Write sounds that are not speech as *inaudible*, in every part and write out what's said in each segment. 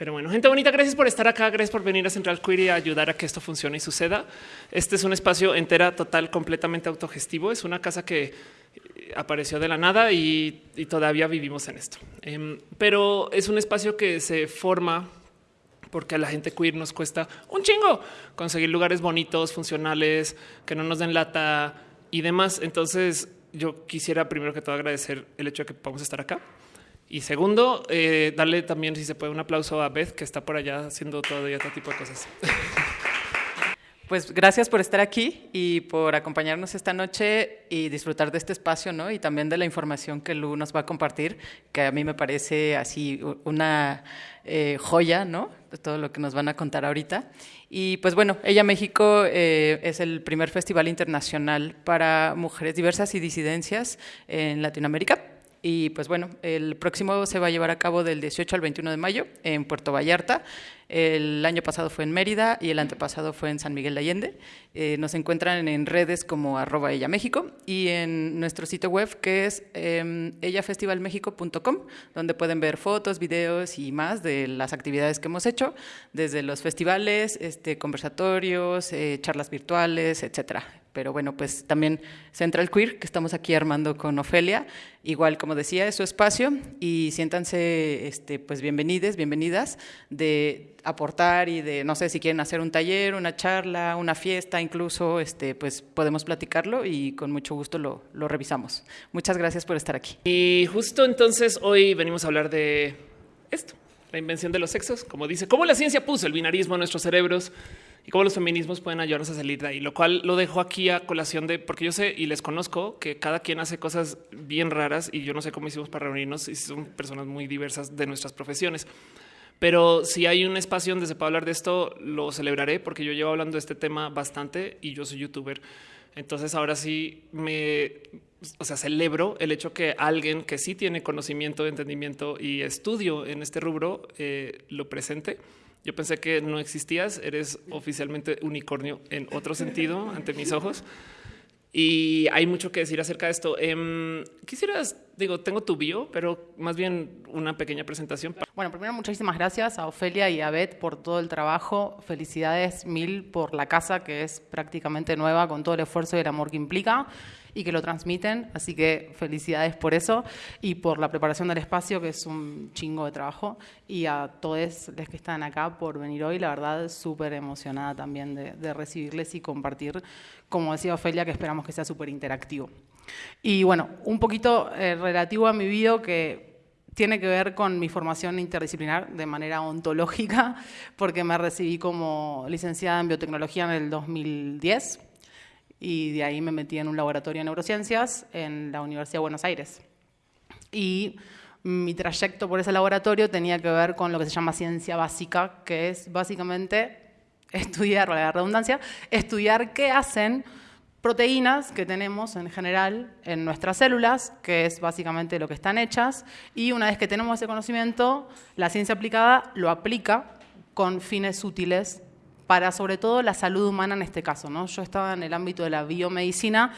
Pero bueno, gente bonita, gracias por estar acá, gracias por venir a Central Queer y ayudar a que esto funcione y suceda. Este es un espacio entera, total, completamente autogestivo. Es una casa que eh, apareció de la nada y, todavía vivimos en esto. Em, pero es un espacio que se forma porque a la gente queer nos cuesta un chingo conseguir lugares bonitos, funcionales, que no nos den lata y demás. Entonces yo quisiera primero que todo agradecer el hecho de que podamos estar acá. Y segundo, eh, darle también, si se puede, un aplauso a Beth, que está por allá haciendo todo y otro tipo de cosas. *laughs* Pues gracias por estar aquí y por acompañarnos esta noche y disfrutar de este espacio, ¿no? Y también de la información que Lu nos va a compartir, que a mí me parece así una eh, joya, ¿no? De todo lo que nos van a contar ahorita. Y pues bueno, Ella México eh, es el primer festival internacional para mujeres diversas y disidencias en Latinoamérica. Y pues bueno, el próximo se va a llevar a cabo del 18 al 21 de mayo en Puerto Vallarta. El año pasado fue en Mérida y el antepasado fue en San Miguel de Allende. Eh, nos encuentran en redes como arroba ella México y en nuestro sitio web que es eh, ellafestivalmexico.com, donde pueden ver fotos, videos y más de las actividades que hemos hecho, desde los festivales, este, conversatorios, eh, charlas virtuales, etcétera pero bueno, pues también Central Queer, que estamos aquí armando con Ofelia, igual como decía, es su espacio y siéntanse este, pues bienvenides, bienvenidas de aportar y de, no sé, si quieren hacer un taller, una charla, una fiesta, incluso, este, pues podemos platicarlo y con mucho gusto lo, lo revisamos. Muchas gracias por estar aquí. Y justo entonces hoy venimos a hablar de esto, la invención de los sexos, como dice, cómo la ciencia puso el binarismo en nuestros cerebros y cómo los feminismos pueden ayudarnos a salir de ahí, lo cual lo dejo aquí a colación de porque yo sé y les conozco que cada quien hace cosas bien raras y yo no sé cómo hicimos para reunirnos y son personas muy diversas de nuestras profesiones. Pero si hay un espacio donde se puede hablar de esto, lo celebraré porque yo llevo hablando de este tema bastante y yo soy youtuber. Entonces ahora sí me, o sea, celebro el hecho que alguien que sí tiene conocimiento, entendimiento y estudio en este rubro eh, lo presente yo pensé que no existías, eres oficialmente unicornio en otro sentido *laughs* ante mis ojos. Y hay mucho que decir acerca de esto. Em, quisieras, digo, tengo tu bio, pero más bien una pequeña presentación. Bueno, primero muchísimas gracias a Ofelia y a Beth por todo el trabajo. Felicidades mil por la casa que es prácticamente nueva con todo el esfuerzo y el amor que implica y que lo transmiten. Así que felicidades por eso y por la preparación del espacio, que es un chingo de trabajo. Y a todos los que están acá por venir hoy, la verdad, súper emocionada también de, recibirles y compartir, como decía Ofelia, que esperamos que sea súper interactivo. Y bueno, un poquito eh, relativo a mi video que tiene que ver con mi formación interdisciplinar de manera ontológica, *laughs* porque me recibí como licenciada en biotecnología en el 2010 y de ahí me metí en un laboratorio de neurociencias en la Universidad de Buenos Aires. Y mi trayecto por ese laboratorio tenía que ver con lo que se llama ciencia básica, que es básicamente estudiar, la redundancia, estudiar qué hacen proteínas que tenemos en general en nuestras células, que es básicamente lo que están hechas, y una vez que tenemos ese conocimiento, la ciencia aplicada lo aplica con fines útiles para sobre todo la salud humana en este caso. ¿no? Yo estaba en el ámbito de la biomedicina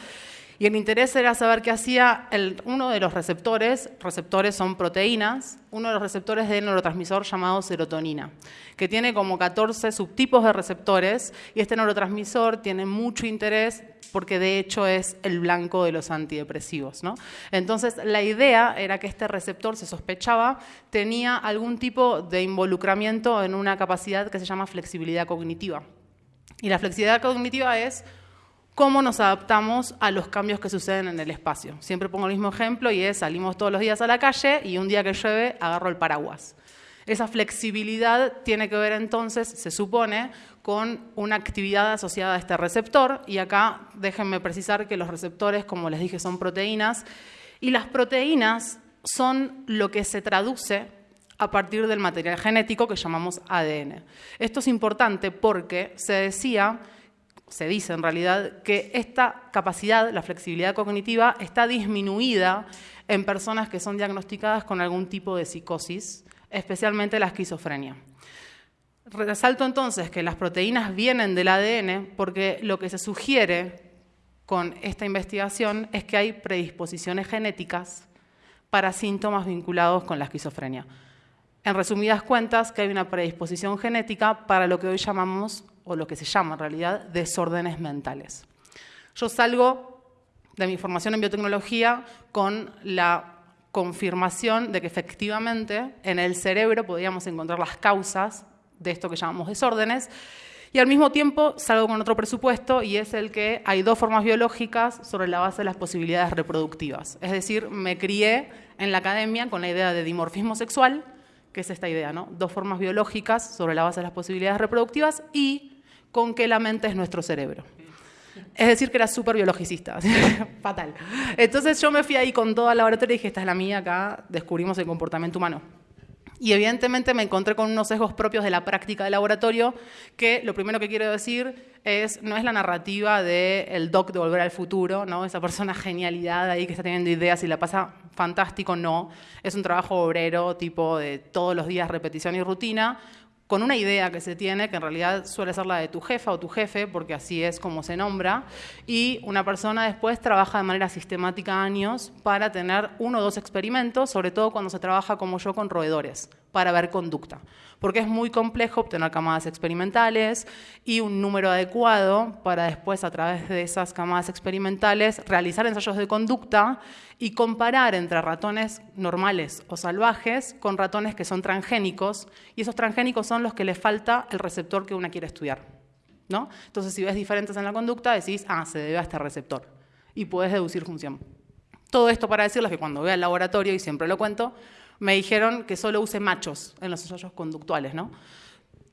y el interés era saber qué hacía uno de los receptores, receptores son proteínas, uno de los receptores del neurotransmisor llamado serotonina, que tiene como 14 subtipos de receptores y este neurotransmisor tiene mucho interés porque de hecho es el blanco de los antidepresivos. Entonces la idea era que este receptor, se sospechaba, tenía algún tipo de involucramiento en una capacidad que se llama flexibilidad cognitiva. Y la flexibilidad cognitiva es cómo nos adaptamos a los cambios que suceden en el espacio. Siempre pongo el mismo ejemplo y es salimos todos los días a la calle y un día que llueve agarro el paraguas. Esa flexibilidad tiene que ver entonces, se supone, con una actividad asociada a este receptor y acá déjenme precisar que los receptores, como les dije, son proteínas y las proteínas son lo que se traduce a partir del material genético que llamamos ADN. Esto es importante porque se decía se dice en realidad que esta capacidad, la flexibilidad cognitiva, está disminuida en personas que son diagnosticadas con algún tipo de psicosis, especialmente la esquizofrenia. Resalto entonces que las proteínas vienen del ADN porque lo que se sugiere con esta investigación es que hay predisposiciones genéticas para síntomas vinculados con la esquizofrenia. En resumidas cuentas, que hay una predisposición genética para lo que hoy llamamos, o lo que se llama en realidad, desórdenes mentales. Yo salgo de mi formación en biotecnología con la confirmación de que efectivamente en el cerebro podíamos encontrar las causas de esto que llamamos desórdenes. Y al mismo tiempo salgo con otro presupuesto y es el que hay dos formas biológicas sobre la base de las posibilidades reproductivas. Es decir, me crié en la academia con la idea de dimorfismo sexual, que es esta idea, ¿no? Dos formas biológicas sobre la base de las posibilidades reproductivas y con que la mente es nuestro cerebro. Es decir, que era súper biologicista, *laughs* fatal. Entonces yo me fui ahí con toda la laboratorio y dije, esta es la mía, acá descubrimos el comportamiento humano. Y evidentemente me encontré con unos sesgos propios de la práctica de laboratorio, que lo primero que quiero decir es, no es la narrativa del doc de Volver al Futuro, ¿no? esa persona genialidad ahí que está teniendo ideas y la pasa fantástico, no. Es un trabajo obrero, tipo de todos los días repetición y rutina, con una idea que se tiene, que en realidad suele ser la de tu jefa o tu jefe, porque así es como se nombra, y una persona después trabaja de manera sistemática años para tener uno o dos experimentos, sobre todo cuando se trabaja como yo con roedores, para ver conducta porque es muy complejo obtener camadas experimentales y un número adecuado para después, a través de esas camadas experimentales, realizar ensayos de conducta y comparar entre ratones normales o salvajes con ratones que son transgénicos, y esos transgénicos son los que le falta el receptor que uno quiere estudiar. ¿no? Entonces, si ves diferentes en la conducta, decís, ah, se debe a este receptor, y puedes deducir función. Todo esto para decirles que cuando voy al laboratorio, y siempre lo cuento, me dijeron que solo use machos en los ensayos conductuales, ¿no?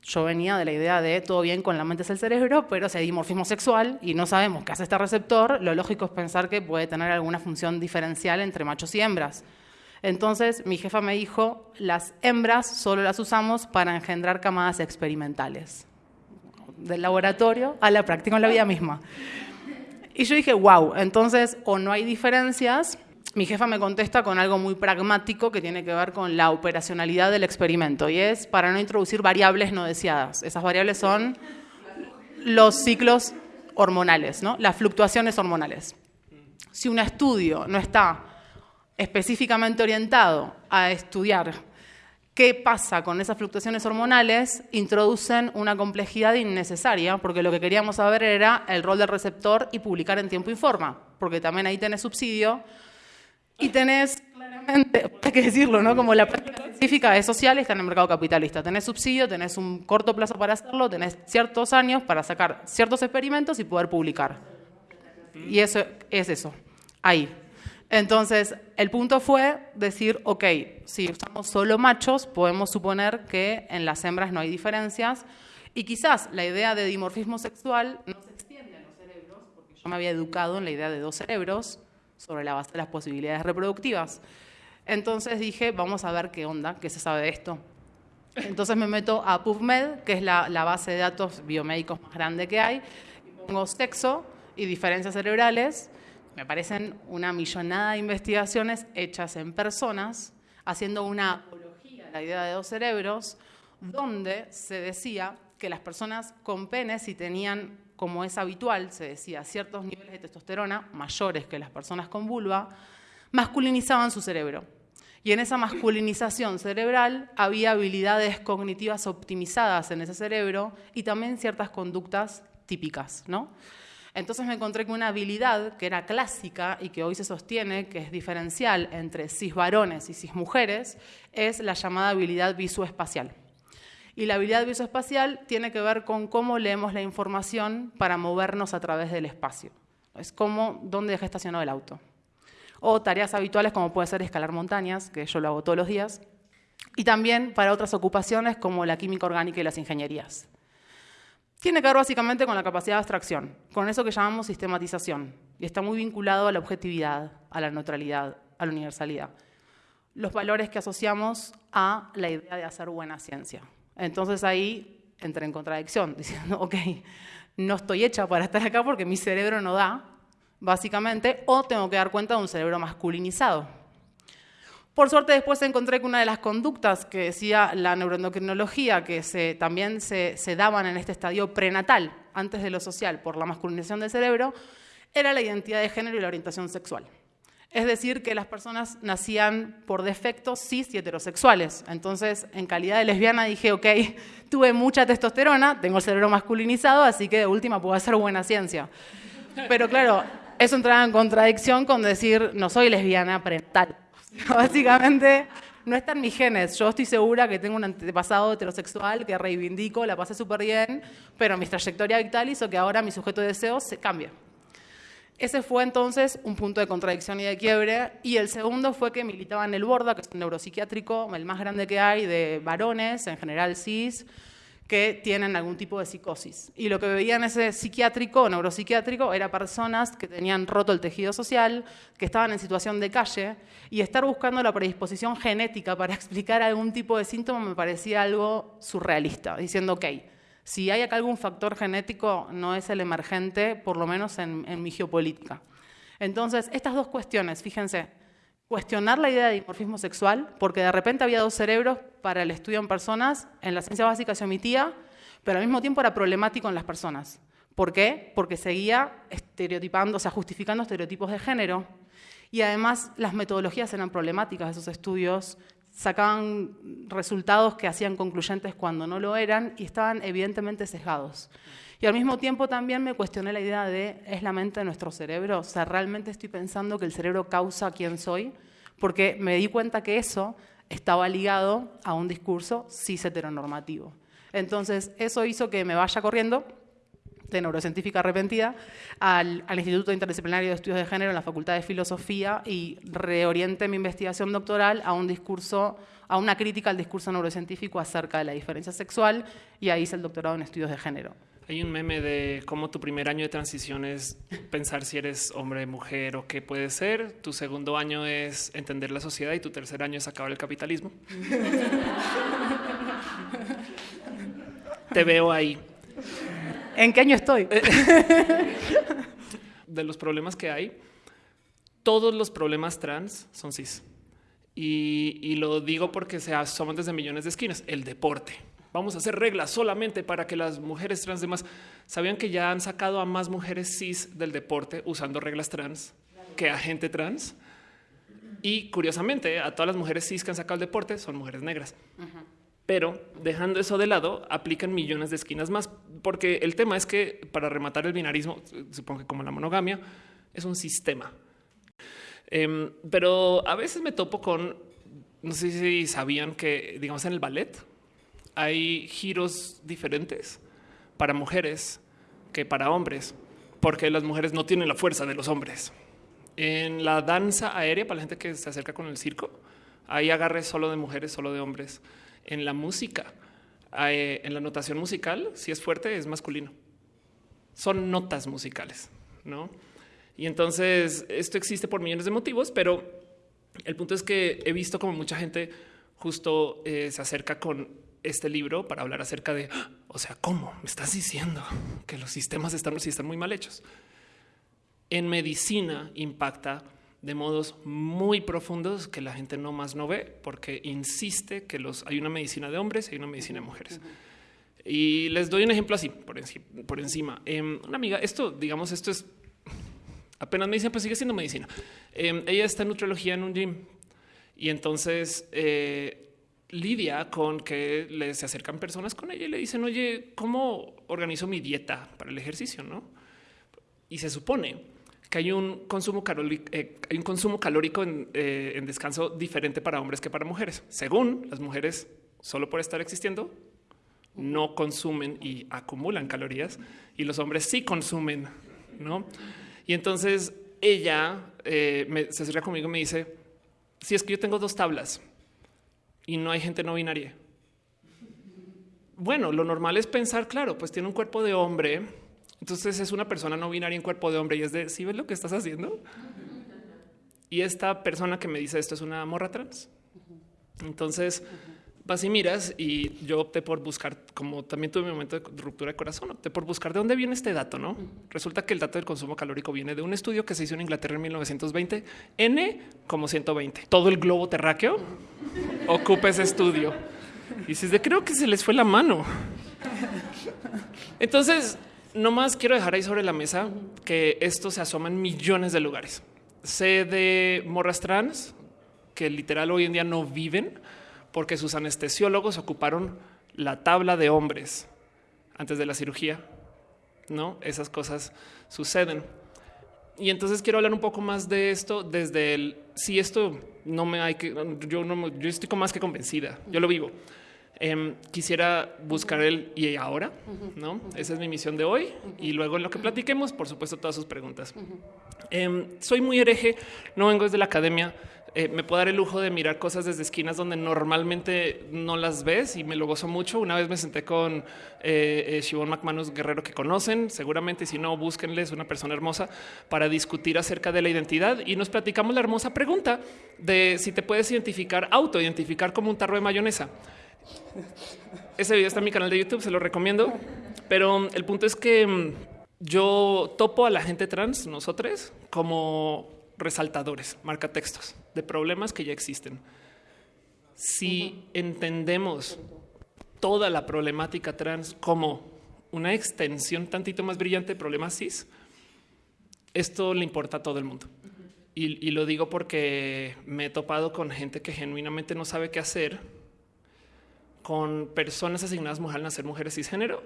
Yo venía de la idea de todo bien con la mente es el cerebro, pero si hay dimorfismo sexual y no sabemos qué hace este receptor, lo lógico es pensar que puede tener alguna función diferencial entre machos y hembras. Entonces mi jefa me dijo, las hembras solo las usamos para engendrar camadas experimentales, del laboratorio a la práctica en la vida misma. Y yo dije, wow, entonces o no hay diferencias mi jefa me contesta con algo muy pragmático que tiene que ver con la operacionalidad del experimento y es para no introducir variables no deseadas. Esas variables son los ciclos hormonales, ¿no? las fluctuaciones hormonales. Si un estudio no está específicamente orientado a estudiar qué pasa con esas fluctuaciones hormonales, introducen una complejidad innecesaria, porque lo que queríamos saber era el rol del receptor y publicar en tiempo y forma, porque también ahí tenés subsidio y tenés claramente, *laughs* hay que decirlo, ¿no? Como la práctica científica es social está en el mercado capitalista. Tenés subsidio, tenés un corto plazo para hacerlo, tenés ciertos años para sacar ciertos experimentos y poder publicar. Y eso es eso, ahí. Entonces, el punto fue decir, ok, si usamos solo machos, podemos suponer que en las hembras no hay diferencias y quizás la idea de dimorfismo sexual no se extiende en los cerebros, porque yo me había educado en la idea de dos cerebros, sobre la base de las posibilidades reproductivas. Entonces dije, vamos a ver qué onda, qué se sabe de esto. Entonces me meto a PubMed, que es la, base de datos biomédicos más grande que hay, y pongo sexo y diferencias cerebrales. Me parecen una millonada de investigaciones hechas en personas, haciendo una apología a la idea de dos cerebros, donde se decía que las personas con penes, si tenían como es habitual, se decía, ciertos niveles de testosterona mayores que las personas con vulva, masculinizaban su cerebro. Y en esa masculinización cerebral había habilidades cognitivas optimizadas en ese cerebro y también ciertas conductas típicas, ¿no? Entonces me encontré con una habilidad que era clásica y que hoy se sostiene, que es diferencial entre cis varones y cis mujeres, es la llamada habilidad visoespacial. Y la habilidad visoespacial tiene que ver con cómo leemos la información para movernos a través del espacio. Es como dónde deja estacionado el auto. O tareas habituales como puede ser escalar montañas, que yo lo hago todos los días. Y también para otras ocupaciones como la química orgánica y las ingenierías. Tiene que ver básicamente con la capacidad de abstracción, con eso que llamamos sistematización, y está muy vinculado a la objetividad, a la neutralidad, a la universalidad. Los valores que asociamos a la idea de hacer buena ciencia. Entonces ahí entré en contradicción, *laughs* diciendo, ok, no estoy hecha para estar acá porque mi cerebro no da, básicamente, o tengo que dar cuenta de un cerebro masculinizado. Por suerte después encontré que una de las conductas que decía la neuroendocrinología, que también se, se daban en este estadio prenatal, antes de lo social, por la masculinización del cerebro, era la identidad de género y la orientación sexual. Es decir, que las personas nacían por defecto cis y heterosexuales. Entonces, en calidad de lesbiana dije, ok, tuve mucha testosterona, tengo el cerebro masculinizado, así que de última puedo hacer buena ciencia. Pero claro, eso entraba en contradicción con decir, no soy lesbiana parental. *laughs* Básicamente, no está en mis genes. Yo estoy segura que tengo un antepasado heterosexual que reivindico, la pasé súper bien, pero mi trayectoria vital hizo que ahora mi sujeto de deseos se cambie. Ese fue entonces un punto de contradicción y de quiebre. Y el segundo fue que militaba en el Borda, que es un neuropsiquiátrico, el más grande que hay, de varones, en general cis, que tienen algún tipo de psicosis. Y lo que veía en ese psiquiátrico, neuropsiquiátrico, era personas que tenían roto el tejido social, que estaban en situación de calle, y estar buscando la predisposición genética para *laughs* explicar algún tipo de síntoma me parecía algo surrealista, diciendo, ok, si hay acá algún factor genético, no es el emergente, por lo menos en, en mi geopolítica. Entonces, estas dos cuestiones, fíjense, cuestionar la idea de dimorfismo sexual, porque de repente había dos cerebros para el estudio en personas, en la ciencia básica se omitía, pero al mismo tiempo era problemático en las personas. ¿Por qué? Porque seguía estereotipando, o sea, justificando estereotipos de género. Y además las metodologías eran problemáticas de esos estudios, sacaban resultados que hacían concluyentes cuando no lo eran y estaban evidentemente sesgados. Y al mismo tiempo también me cuestioné la idea de, ¿es la mente de nuestro cerebro? O sea, ¿realmente estoy pensando que el cerebro causa quién soy? Porque me di cuenta que eso estaba ligado a un discurso cis heteronormativo. Entonces, eso hizo que me vaya corriendo de neurocientífica arrepentida al, al, Instituto Interdisciplinario de Estudios de Género en la Facultad de Filosofía y reorienté mi investigación doctoral a un discurso, a una crítica al discurso neurocientífico acerca de la diferencia sexual y ahí hice el doctorado en estudios de género. Hay un meme de cómo tu primer año de transición es pensar si eres hombre, mujer o qué puede ser. Tu segundo año es entender la sociedad y tu tercer año es acabar el capitalismo. *laughs* Te veo ahí. ¿En qué año estoy? *laughs* de los problemas que hay, todos los problemas trans son cis. Y, y lo digo porque se asoman desde millones de esquinas. El deporte. Vamos a hacer reglas solamente para que las mujeres trans demás sabían que ya han sacado a más mujeres cis del deporte usando reglas trans que a gente trans. Y curiosamente, a todas las mujeres cis que han sacado el deporte son mujeres negras. Uh -huh. Pero dejando eso de lado, aplican millones de esquinas más, porque el tema es que para rematar el binarismo, supongo que como la monogamia, es un sistema. Eh, pero a veces me topo con, no sé si sabían que, digamos, en el ballet hay giros diferentes para mujeres que para hombres, porque las mujeres no tienen la fuerza de los hombres. En la danza aérea, para la gente que se acerca con el circo, hay agarres solo de mujeres, solo de hombres en la música, en la notación musical, si es fuerte, es masculino. Son notas musicales, ¿no? Y entonces esto existe por millones de motivos, pero el punto es que he visto como mucha gente justo eh, se acerca con este libro para hablar acerca de, o sea, ¿cómo me estás diciendo que los sistemas están, están muy mal hechos? En medicina impacta de modos muy profundos que la gente no más no ve porque insiste que los hay una medicina de hombres y hay una medicina de mujeres. Uh -huh. Y les doy un ejemplo así por, encima. Por encima. Eh, una amiga, esto, digamos, esto es apenas me dicen, pues sigue siendo medicina. Eh, ella está en nutriología en un gym y entonces eh, lidia con que le se acercan personas con ella y le dicen, oye, ¿cómo organizo mi dieta para el ejercicio? No? Y se supone que hay un consumo calórico, eh, hay un consumo calórico en, eh, en, descanso diferente para hombres que para mujeres. Según las mujeres, solo por estar existiendo, no consumen y acumulan calorías y los hombres sí consumen, ¿no? Y entonces ella eh, se acerca conmigo y me dice, si es que yo tengo dos tablas y no hay gente no binaria. Bueno, lo normal es pensar, claro, pues tiene un cuerpo de hombre, entonces es una persona no binaria en cuerpo de hombre y es de, ¿sí ves lo que estás haciendo? Y esta persona que me dice esto es una morra trans. Entonces vas y miras y yo opté por buscar, como también tuve mi momento de ruptura de corazón, opté por buscar de dónde viene este dato, ¿no? Resulta que el dato del consumo calórico viene de un estudio que se hizo en Inglaterra en 1920, N como 120. Todo el globo terráqueo ocupa ese estudio. Y dices, creo que se les fue la mano. Entonces, no más quiero dejar ahí sobre la mesa que esto se asoma en millones de lugares. sé de morras trans que literal hoy en día no viven porque sus anestesiólogos ocuparon la tabla de hombres antes de la cirugía. No, esas cosas suceden. Y entonces quiero hablar un poco más de esto desde el si esto no me hay que yo no yo estoy más que convencida, yo lo vivo. Em, quisiera buscar el y ahora, no? Esa es mi misión de hoy. Y luego en lo que platiquemos, por supuesto, todas sus preguntas. Em, soy muy hereje, no vengo desde la academia. Eh, me puedo dar el lujo de mirar cosas desde esquinas donde normalmente no las ves y me lo gozo mucho. Una vez me senté con eh, eh Shivon McManus Guerrero que conocen, seguramente si no, búsquenles una persona hermosa para discutir acerca de la identidad y nos platicamos la hermosa pregunta de si te puedes identificar, autoidentificar como un tarro de mayonesa. Ese video está en mi canal de YouTube, se lo recomiendo. Pero el punto es que mm, yo topo a la gente trans, nosotros, como resaltadores, marca textos de problemas que ya existen. Si entendemos toda la problemática trans como una extensión tantito más brillante de problemas cis, esto le importa a todo el mundo. y, y lo digo porque me he topado con gente que genuinamente no sabe qué hacer con personas asignadas a nacer mujeres cisgénero,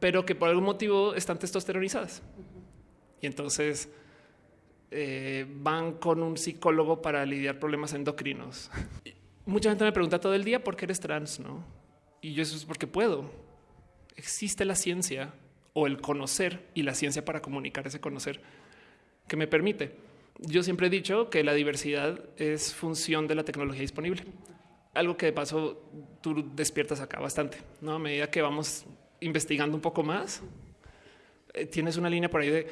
pero que por algún motivo están testosteronizadas. Y entonces eh, van con un psicólogo para lidiar problemas endocrinos. Mucha gente me pregunta todo el día por qué eres trans, ¿no? Y yo eso es porque puedo. Existe la ciencia o el conocer y la ciencia para comunicar ese conocer que me permite. Yo siempre he dicho que la diversidad es función de la tecnología disponible algo que de paso tú despiertas acá bastante, ¿no? A medida que vamos investigando un poco más, eh, tienes una línea por ahí de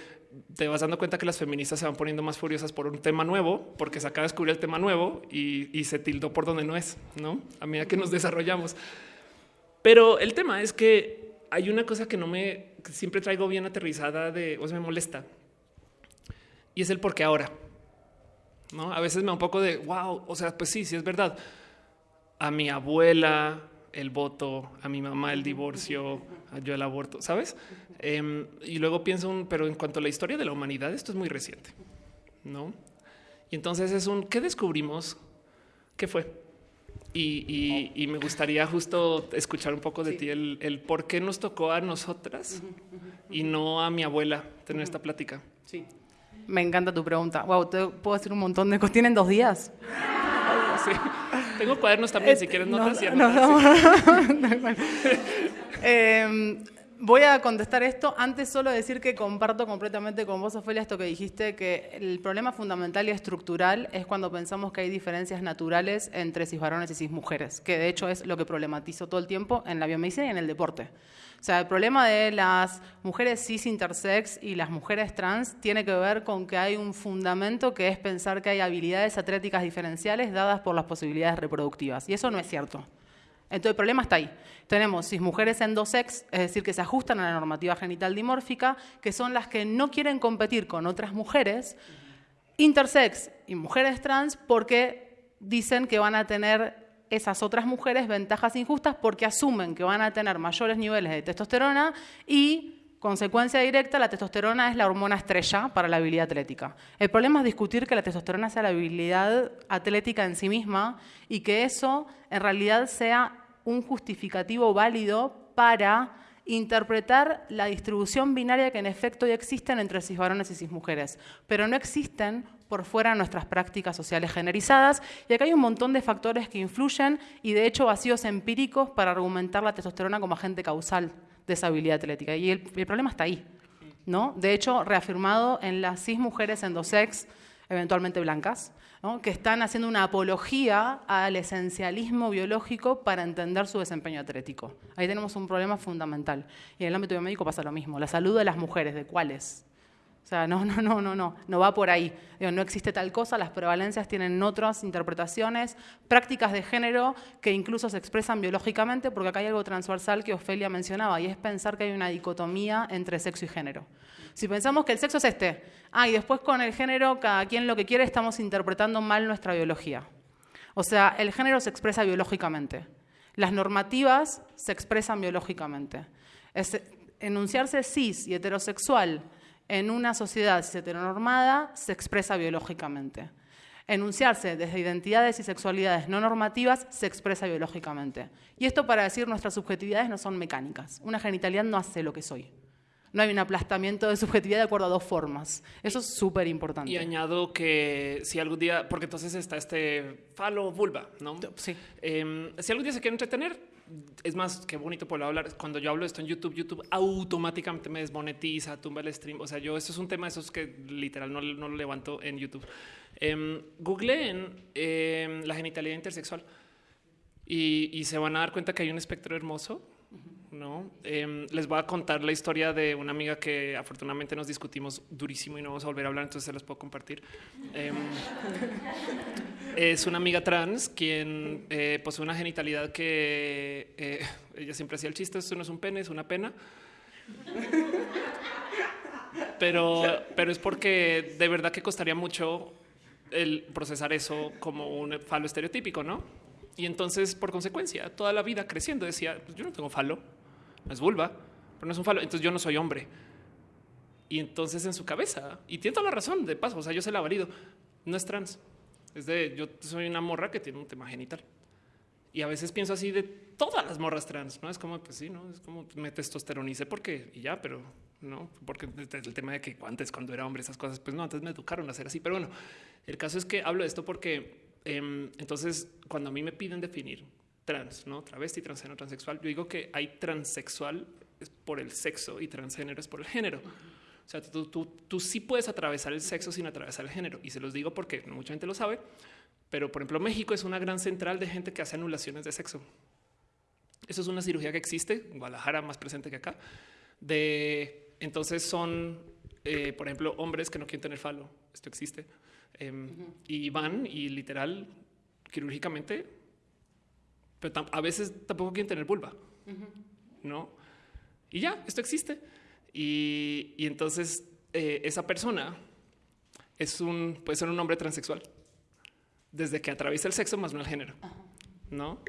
te vas dando cuenta que las feministas se van poniendo más furiosas por un tema nuevo, porque se acaba de descubrir el tema nuevo y, se tildó por donde no es, ¿no? A medida que nos desarrollamos. Pero el tema es que hay una cosa que no me siempre traigo bien aterrizada de o sea, me molesta y es el por qué ahora. No, a veces me da un poco de wow. O sea, pues sí, sí es verdad a mi abuela el voto, a mi mamá el divorcio, a yo el aborto, ¿sabes? Em, y luego pienso, pero en cuanto a la historia de la humanidad, esto es muy reciente, ¿no? Y entonces es un, ¿qué descubrimos? ¿Qué fue? Y, me gustaría justo escuchar un poco de ti el, el, por qué nos tocó a nosotras y no a mi abuela tener esta plática. Sí. Me encanta tu pregunta. Wow, te puedo decir un montón de cosas. ¿Tienen dos días? Sí. Tengo cuadernos también, si quieres notas. *laughs* Em, voy a contestar esto. Antes solo decir que comparto completamente con vos, Ofelia, esto que dijiste, que el problema fundamental y estructural es cuando pensamos que hay diferencias naturales entre cis varones y cis mujeres, que de hecho es lo que problematizo todo el tiempo en la biomedicina y en el deporte. O sea, el problema de las mujeres cis intersex y las mujeres trans tiene que ver con que hay un fundamento que es pensar que hay habilidades atléticas diferenciales dadas por las posibilidades reproductivas. Y eso no es cierto. Entonces el problema está ahí. Tenemos cis mujeres endosex, es decir, que se ajustan a la normativa genital dimórfica, que son las que no quieren competir con otras mujeres, intersex y mujeres trans, porque dicen que van a tener esas otras mujeres ventajas injustas porque asumen que van a tener mayores niveles de testosterona y consecuencia directa, la testosterona es la hormona estrella para la habilidad atlética. El problema es discutir que la testosterona sea la habilidad atlética en sí misma y que eso en realidad sea un justificativo válido para interpretar la distribución binaria que en efecto ya existen entre cis varones y cis mujeres, pero no existen por fuera nuestras prácticas sociales generizadas. Y acá hay un montón de factores que influyen y de hecho vacíos empíricos para argumentar la testosterona como agente causal de esa habilidad atlética. Y el, problema está ahí. ¿no? De hecho, reafirmado en las cis mujeres endosex, eventualmente blancas, que están haciendo una apología al esencialismo biológico para entender su desempeño atlético. Ahí tenemos un problema fundamental. Y en el ámbito biomédico pasa lo mismo. La salud de las mujeres, ¿de cuáles? O sea, no, *laughs* no, no, no, no, no va por ahí. no existe tal cosa, las prevalencias tienen otras interpretaciones, prácticas de género que incluso se expresan biológicamente, porque acá hay algo transversal que Ofelia mencionaba, y es pensar que hay una dicotomía entre sexo y género. Si pensamos que el sexo es este, ah, y después con el género, cada quien lo que quiere, estamos interpretando mal nuestra biología. O sea, el género se expresa biológicamente. Las normativas se expresan biológicamente. enunciarse cis y heterosexual en una sociedad heteronormada se expresa biológicamente. Enunciarse desde identidades y sexualidades no normativas se expresa biológicamente. Y esto para decir nuestras subjetividades no son mecánicas. Una genitalidad no hace lo que soy. No hay un aplastamiento de subjetividad de acuerdo a dos formas. Eso es súper importante. Y añado que si algún día, porque entonces está este falo vulva, ¿no? Sí. Em, si algún día se quiere entretener, es más, qué bonito poder hablar. Cuando yo hablo esto en YouTube, YouTube automáticamente me desmonetiza, tumba el stream. O sea, yo, esto es un tema, esos que literal no, no lo levanto en YouTube. Eh, googleen em, la genitalidad intersexual y, se van a dar cuenta que hay un espectro hermoso. No em, les voy a contar la historia de una amiga que afortunadamente nos discutimos durísimo y no vamos a volver a hablar, entonces se los puedo compartir. Em, es una amiga trans quien eh, posee una genitalidad que eh, ella siempre hacía el chiste: esto no es un pene, es una pena. Pero, pero es porque de verdad que costaría mucho el procesar eso como un falo estereotípico, ¿no? Y entonces, por consecuencia, toda la vida creciendo decía, pues yo no tengo falo, es vulva, pero no es un falo, entonces yo no soy hombre. Y entonces en su cabeza, y tiene toda la razón, de paso, o sea, yo se la valido, no es trans, es de, yo soy una morra que tiene un tema genital. Y a veces pienso así de todas las morras trans, ¿no? Es como, pues sí, ¿no? Es como me testosteronice porque, y ya, pero no, porque el tema de que antes cuando era hombre esas cosas, pues no, antes me educaron a hacer así, pero bueno, el caso es que hablo de esto porque em, entonces cuando a mí me piden definir trans, no travesti, transgénero, transexual, yo digo que hay transexual por el sexo y transgénero es por el género. O sea, tú, tú, tú sí puedes atravesar el sexo sin atravesar el género. Y se los digo porque mucha gente lo sabe. Pero, por ejemplo, México es una gran central de gente que hace anulaciones de sexo. Eso es una cirugía que existe, en Guadalajara más presente que acá. De entonces son, eh, por ejemplo, hombres que no quieren tener falo. Esto existe. Em, y van y literal, quirúrgicamente, pero a veces tampoco quieren tener vulva. No. Y ya, esto existe. Y, entonces eh, esa persona es un, puede ser un hombre transexual desde que atraviesa el sexo más no el género. ¿No?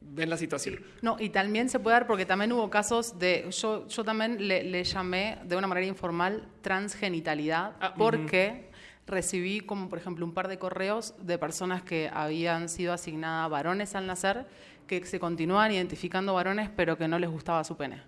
Ven la situación. No, y también se puede dar porque también hubo casos de, yo, yo también le, llamé de una manera informal transgenitalidad ah, porque recibí como por ejemplo un par de correos de personas que habían sido asignadas varones al nacer que se continúan identificando varones, pero que no les gustaba su pene.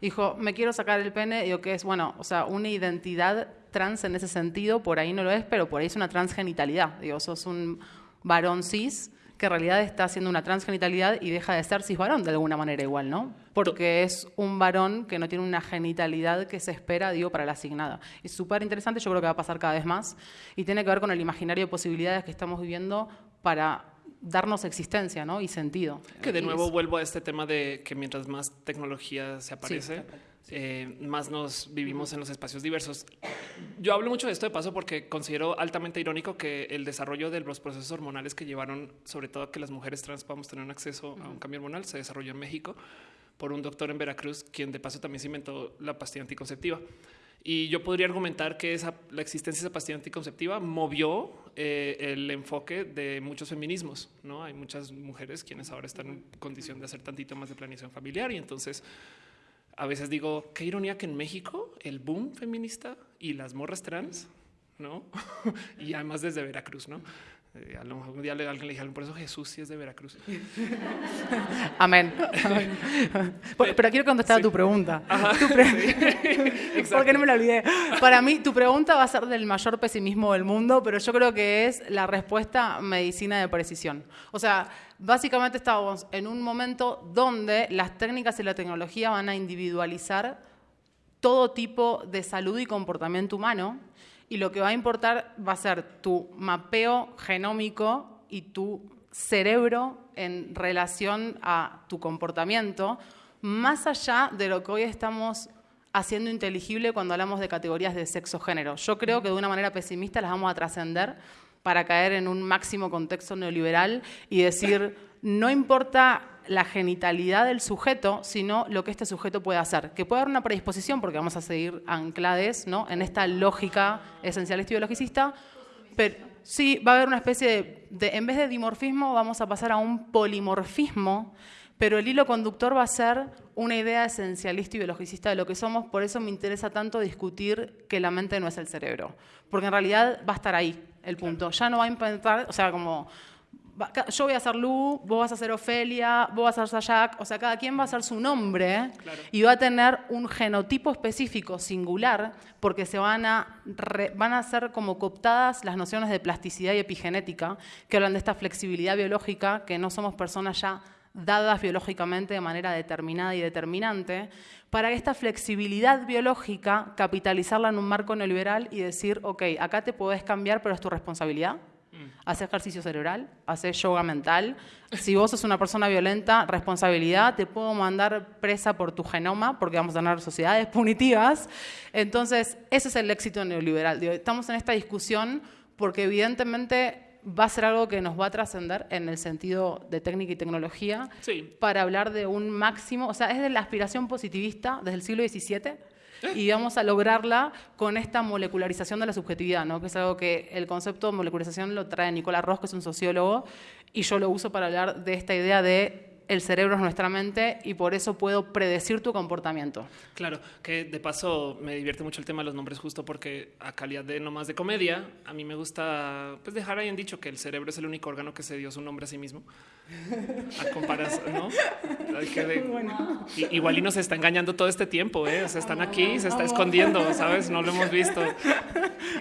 Dijo, me quiero sacar el pene, digo que es, bueno, o sea, una identidad trans en ese sentido, por ahí no lo es, pero por ahí es una transgenitalidad. Digo, sos un, varón cis que en realidad está haciendo una transgenitalidad y deja de ser cis varón de alguna manera igual, ¿no? Porque es un varón que no tiene una genitalidad que se espera, digo, para la asignada. Es súper interesante, yo creo que va a pasar cada vez más y tiene que ver con el imaginario de posibilidades que estamos viviendo para darnos existencia ¿no? y sentido. Que de nuevo vuelvo a este tema de que mientras más tecnología se aparece, eh, más nos vivimos en los espacios diversos. Yo hablo mucho de esto de paso porque considero altamente irónico que el desarrollo de los procesos hormonales que llevaron sobre todo a que las mujeres trans podamos tener un acceso a un cambio hormonal se desarrolló en México por un doctor en Veracruz, quien de paso también se inventó la pastilla anticonceptiva. Y yo podría argumentar que esa, la existencia de esa pastilla anticonceptiva movió eh, el enfoque de muchos feminismos. No hay muchas mujeres quienes ahora están en condición de hacer tantito más de planeación familiar y entonces a veces digo, qué ironía que en México el boom feminista y las morras trans, ¿no? *laughs* y además desde Veracruz, ¿no? Eh, a lo mejor un día alguien le dijeron, por eso Jesús sí es de Veracruz. *laughs* Amén. *laughs* Pero, quiero contestar a tu pregunta. *laughs* Porque no me la olvidé. Para mí, tu pregunta va a ser del mayor pesimismo del mundo, pero yo creo que es la respuesta medicina de precisión. O sea, básicamente estamos en un momento donde las técnicas y la tecnología van a individualizar todo tipo de salud y comportamiento humano y lo que va a importar va a ser tu mapeo genómico y tu cerebro en relación a tu comportamiento, más allá de lo que hoy estamos haciendo inteligible cuando hablamos de categorías de sexo-género. Yo creo que de una manera pesimista las vamos a trascender para caer en un máximo contexto neoliberal y decir, no importa la genitalidad del sujeto, sino lo que este sujeto puede hacer. Que puede haber una predisposición, porque vamos a seguir anclades ¿no? en esta lógica esencialista y biologicista, pero sí va a haber una especie de, en vez de dimorfismo, vamos a pasar a un polimorfismo, pero el hilo conductor va a ser una idea esencialista y biologicista de lo que somos, por eso me interesa tanto discutir que la mente no es el cerebro, porque en realidad va a estar ahí el punto, ya no va a intentar, o sea, como yo voy a ser Lu, vos vas a ser Ofelia, vos vas a ser Jack, o sea, cada quien va a ser su nombre y va a tener un genotipo específico singular porque se van a, van a ser como cooptadas las nociones de plasticidad y epigenética que hablan de esta flexibilidad biológica, que no somos personas ya dadas biológicamente de manera determinada y determinante, para esta flexibilidad biológica capitalizarla en un marco neoliberal y decir, ok, acá te podés cambiar, pero es tu responsabilidad. Mm. Hace ejercicio cerebral, hace yoga mental. Si vos sos una persona violenta, responsabilidad, te puedo mandar presa por tu genoma, porque vamos a tener sociedades punitivas. Entonces, ese es el éxito neoliberal. Estamos en esta discusión porque evidentemente va a ser algo que nos va a trascender en el sentido de técnica y tecnología para hablar de un máximo, o sea, es de la aspiración positivista desde el siglo XVII y vamos a lograrla con esta molecularización de la subjetividad, ¿no? que es algo que el concepto de molecularización lo trae Nicolás Ross, que es un sociólogo, y yo lo uso para hablar de esta idea de el cerebro es nuestra mente y por eso puedo predecir tu comportamiento. Claro, que de paso me divierte mucho el tema de los nombres justo porque a calidad de no más de comedia, a mí me gusta pues dejar ahí en dicho que el cerebro es el único órgano que se dio su nombre a sí mismo. *laughs* A comparación, ¿no? igual y nos está engañando todo este tiempo, ¿eh? O sea, están aquí, se está escondiendo, ¿sabes? No lo hemos *laughs* visto.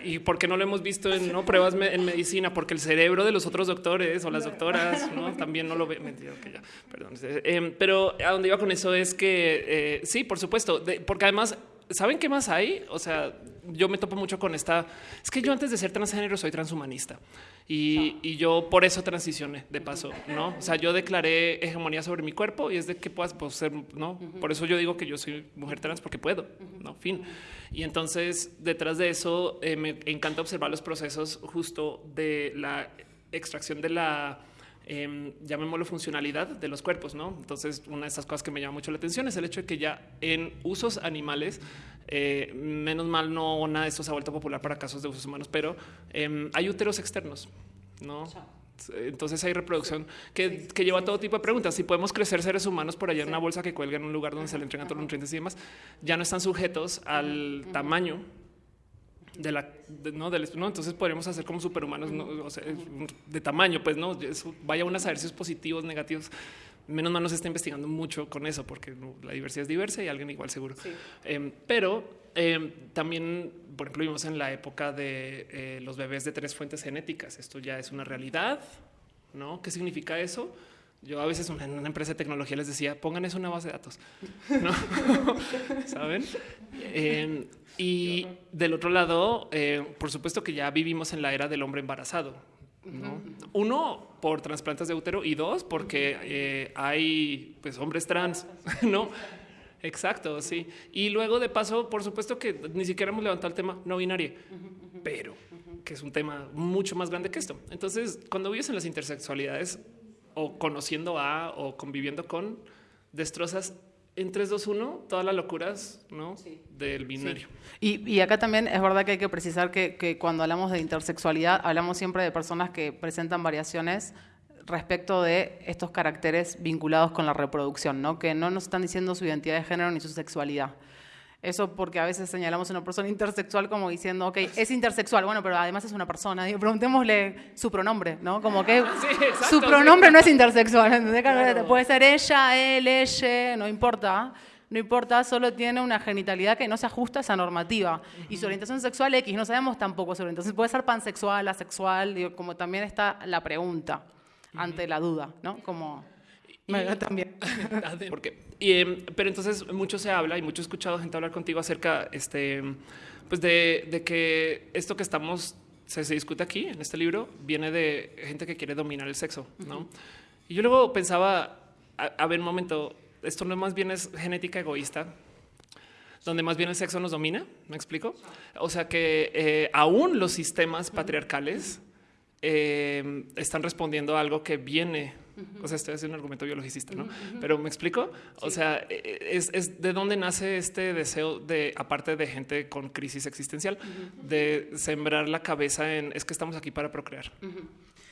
¿Y por qué no lo hemos visto en ¿no? pruebas en medicina? Porque el cerebro de los otros doctores o las doctoras ¿no? también no lo ve. Mentira, ya perdón. Em, pero a donde iba con eso es que eh, sí, por supuesto, porque además, ¿saben qué más hay? O sea, yo me topo mucho con esta. Es que yo antes de ser transgénero soy transhumanista y, yo por eso transicioné de paso, no? O sea, yo declaré hegemonía sobre mi cuerpo y es de que puedas pues, ser, no? Por eso yo digo que yo soy mujer trans porque puedo, no? Fin. Y entonces, detrás de eso, eh, me encanta observar los procesos justo de la extracción de la eh, llamémoslo funcionalidad de los cuerpos, ¿no? Entonces, una de esas cosas que me llama mucho la atención es el hecho de que ya en usos animales, eh, menos mal no nada de esto se ha vuelto popular para casos de usos humanos, pero em, hay úteros externos, ¿no? Entonces hay reproducción que, lleva todo tipo de preguntas. Si podemos crecer seres humanos por allá en una bolsa que cuelga en un lugar donde se le entregan todos los nutrientes y demás, ya no están sujetos al tamaño de la no del no entonces podríamos hacer como superhumanos de tamaño pues no vaya unas ejercicios positivos negativos. Menos mal no se está investigando mucho con eso porque la diversidad es diversa y alguien igual seguro. Em, pero em, también por ejemplo vimos en la época de eh, los bebés de tres fuentes genéticas. Esto ya es una realidad no qué significa eso yo a veces en una empresa de tecnología les decía, pongan eso en una base de datos. ¿No? *laughs* ¿Saben? Em, y del otro lado, eh, por supuesto que ya vivimos en la era del hombre embarazado. Uno, por trasplantes de útero y dos, porque eh, hay pues, hombres trans. *laughs* ¿no? Exacto, sí. Y luego de paso, por supuesto que ni siquiera hemos levantado el tema no binario, pero que es un tema mucho más grande que esto. Entonces, cuando vives en las intersexualidades, o conociendo a o conviviendo con, destrozas en 3, 2, 1 todas las locuras ¿no? del binario. Y, y, acá también es verdad que hay que precisar que, que, cuando hablamos de intersexualidad, hablamos siempre de personas que presentan variaciones respecto de estos caracteres vinculados con la reproducción, ¿no? que no nos están diciendo su identidad de género ni su sexualidad. Eso porque a veces señalamos a una persona intersexual como diciendo, ok, es intersexual, bueno, pero además es una persona. Digo, preguntémosle su pronombre, ¿no? Como que *laughs* su pronombre no es intersexual. Puede ser ella, él, ella, no importa. No importa, solo tiene una genitalidad que no se ajusta a esa normativa. Y su orientación sexual X, no sabemos tampoco su orientación. Puede ser pansexual, asexual, digo, como también está la pregunta ante la duda, ¿no? Como también. *laughs* Porque, em, pero entonces mucho se habla y mucho he escuchado gente hablar contigo acerca este, pues de, que esto que estamos se, discute aquí en este libro viene de gente que quiere dominar el sexo, ¿no? Y yo luego pensaba, a, ver un momento, esto no más bien es genética egoísta, donde más bien el sexo nos domina, ¿me explico? O sea que eh, aún los sistemas patriarcales em, están respondiendo a algo que viene o sea, estoy haciendo un argumento biologicista, ¿no? Pero me explico. O sea, e, e, es, de dónde nace este deseo de, aparte de gente con crisis existencial, de sembrar la cabeza en es que estamos aquí para procrear.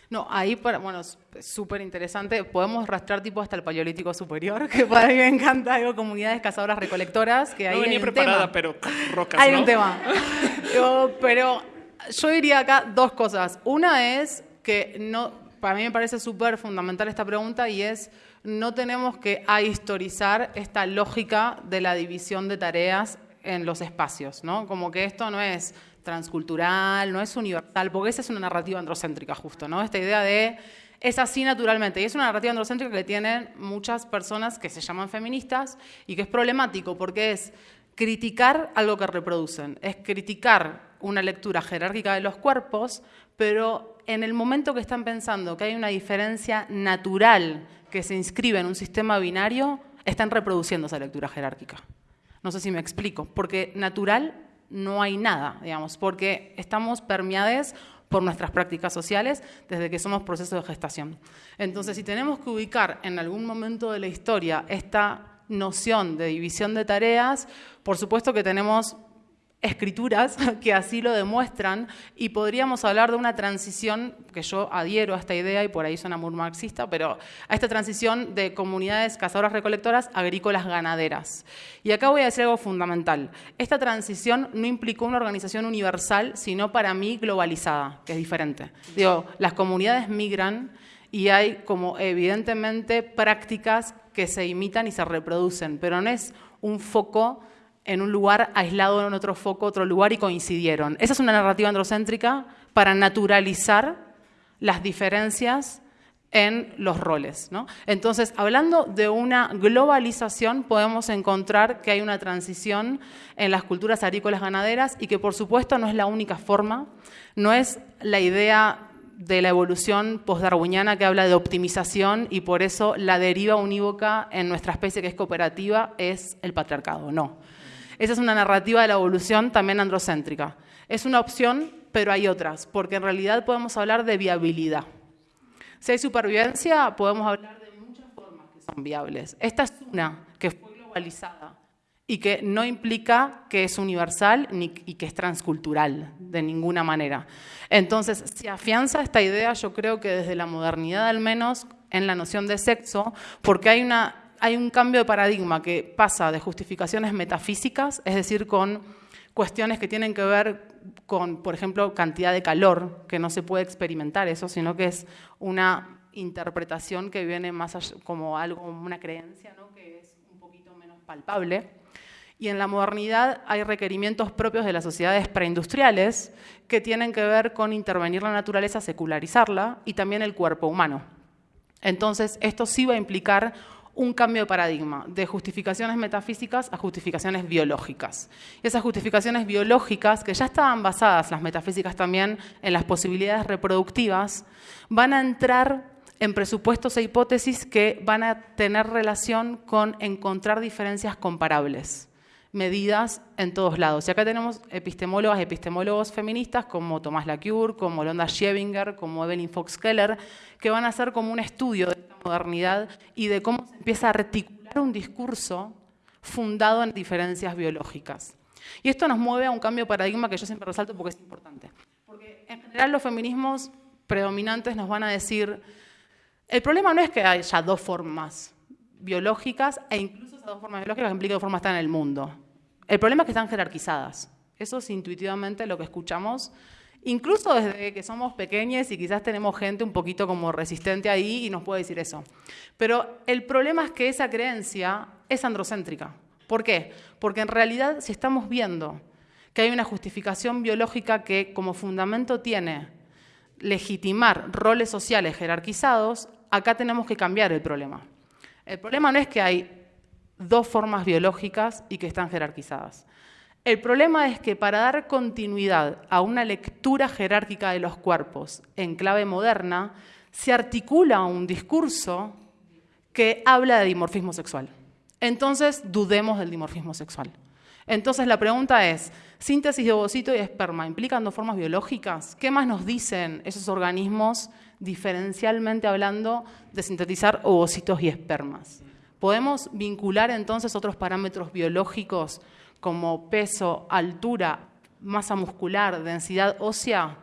No, ahí, para, bueno, súper interesante. Podemos rastrear tipo hasta el Paleolítico Superior, *laughs* que para mí me encanta. Hay comunidades cazadoras recolectoras que No ahí venía hay preparada, tema. pero *laughs* rocas, Hay ¿no? un tema. *laughs* Yo- pero yo diría acá dos cosas. Una es que no, para mí me parece súper fundamental esta pregunta y es no tenemos que ahistorizar esta lógica de la división de tareas en los espacios, ¿no? Como que esto no es transcultural, no es universal, porque esa es una narrativa androcéntrica justo, ¿no? Esta idea de es así naturalmente. Y es una narrativa androcéntrica que tienen muchas personas que se llaman feministas y que es problemático porque es criticar algo que reproducen, es criticar una lectura jerárquica de los cuerpos, pero en el momento que están pensando que hay una diferencia natural que se inscribe en un sistema binario, están reproduciendo esa lectura jerárquica. No sé si me explico, porque natural no hay nada, digamos, porque estamos permeados por nuestras prácticas sociales desde que somos proceso de gestación. Entonces, si tenemos que ubicar en algún momento de la historia esta noción de división de tareas, por supuesto que tenemos escrituras *laughs* que así lo demuestran y podríamos hablar de una transición, que yo adhiero a esta idea y por ahí suena muy marxista, pero a esta transición de comunidades cazadoras recolectoras agrícolas ganaderas. Y acá voy a decir algo fundamental. Esta transición no implicó una organización universal, sino para mí globalizada, que es diferente. Digo, las comunidades migran y hay como evidentemente prácticas que se imitan y se reproducen, pero no es un foco en un lugar aislado en otro foco, otro lugar y coincidieron. Esa es una narrativa androcéntrica para naturalizar las diferencias en los roles. ¿no? Entonces, hablando de una globalización, podemos encontrar que hay una transición en las culturas agrícolas ganaderas y que, por supuesto, no es la única forma, no es la idea de la evolución postdarwiniana que habla de optimización y por eso la deriva unívoca en nuestra especie que es cooperativa es el patriarcado. No. Esa es una narrativa de la evolución también androcéntrica. Es una opción, pero hay otras, porque en realidad podemos hablar de viabilidad. Si hay supervivencia, podemos hablar de muchas formas que son viables. Esta es una que fue globalizada y que no implica que es universal ni, y que es transcultural de ninguna manera. Entonces, si afianza esta idea, yo creo que desde la modernidad al menos, en la noción de sexo, porque hay, una, hay un cambio de paradigma que pasa de justificaciones metafísicas, es decir, con cuestiones que tienen que ver con, por ejemplo, cantidad de calor, que no se puede experimentar eso, sino que es una interpretación que viene más allá, como algo, una creencia, ¿no? que es un poquito menos palpable. Y en la modernidad hay requerimientos propios de las sociedades preindustriales que tienen que ver con intervenir la naturaleza, secularizarla y también el cuerpo humano. Entonces, esto sí va a implicar un cambio de paradigma, de justificaciones metafísicas a justificaciones biológicas. Y esas justificaciones biológicas, que ya estaban basadas, las metafísicas también, en las posibilidades reproductivas, van a entrar en presupuestos e hipótesis que van a tener relación con encontrar diferencias comparables medidas en todos lados. Y acá tenemos epistemólogas y epistemólogos feministas como Tomás Lacure, como Londa Schevinger, como Evelyn Fox Keller, que van a hacer como un estudio de esta modernidad y de cómo se empieza a articular un discurso fundado en diferencias biológicas. Y esto nos mueve a un cambio de paradigma que yo siempre resalto porque es importante. Porque en general los feminismos predominantes nos van a decir, el problema no es que haya dos formas biológicas e incluso esas dos formas biológicas implican dos formas están en el mundo. El problema es que están jerarquizadas. Eso es intuitivamente lo que escuchamos, incluso desde que somos pequeños y quizás tenemos gente un poquito como resistente ahí y nos puede decir eso. Pero el problema es que esa creencia es androcéntrica. ¿Por qué? Porque en realidad si estamos viendo que hay una justificación biológica que como fundamento tiene legitimar roles sociales jerarquizados, acá tenemos que cambiar el problema. El problema no es que hay dos formas biológicas y que están jerarquizadas. El problema es que para dar continuidad a una lectura jerárquica de los cuerpos en clave moderna, se articula un discurso que habla de dimorfismo sexual. Entonces, dudemos del dimorfismo sexual. Entonces, la pregunta es, síntesis de ovocito y esperma, ¿implican dos formas biológicas? ¿Qué más nos dicen esos organismos diferencialmente hablando de sintetizar ovocitos y espermas? ¿Podemos vincular entonces otros parámetros biológicos como peso, altura, masa muscular, densidad ósea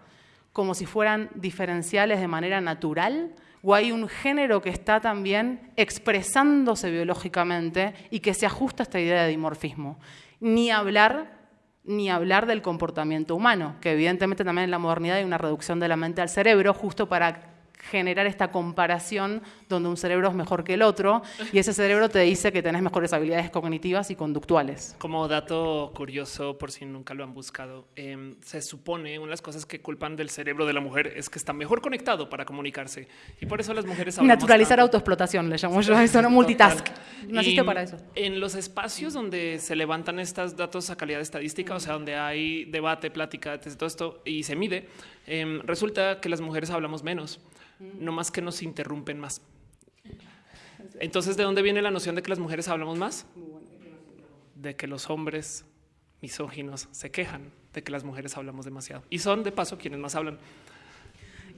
como si fueran diferenciales de manera natural, o hay un género que está también expresándose biológicamente y que se ajusta a esta idea de dimorfismo. Ni hablar ni hablar del comportamiento humano, que evidentemente también en la modernidad hay una reducción de la mente al cerebro justo para generar esta comparación donde un cerebro es mejor que el otro y ese cerebro te dice que tenés mejores habilidades cognitivas y conductuales. Como dato curioso, por si nunca lo han buscado, em, se supone una de las cosas que culpan del cerebro de la mujer es que está mejor conectado para comunicarse y por eso las mujeres naturalizar autoexplotación le llamo yo eso *laughs* no multitask naciste para eso. en los espacios donde se levantan estos datos a calidad estadística o sea donde hay debate plática todo esto y se mide em, resulta que las mujeres hablamos menos no más que nos interrumpen más. Entonces, ¿de dónde viene la noción de que las mujeres hablamos más? De que los hombres misóginos se quejan de que las mujeres hablamos demasiado y son de paso quienes más hablan.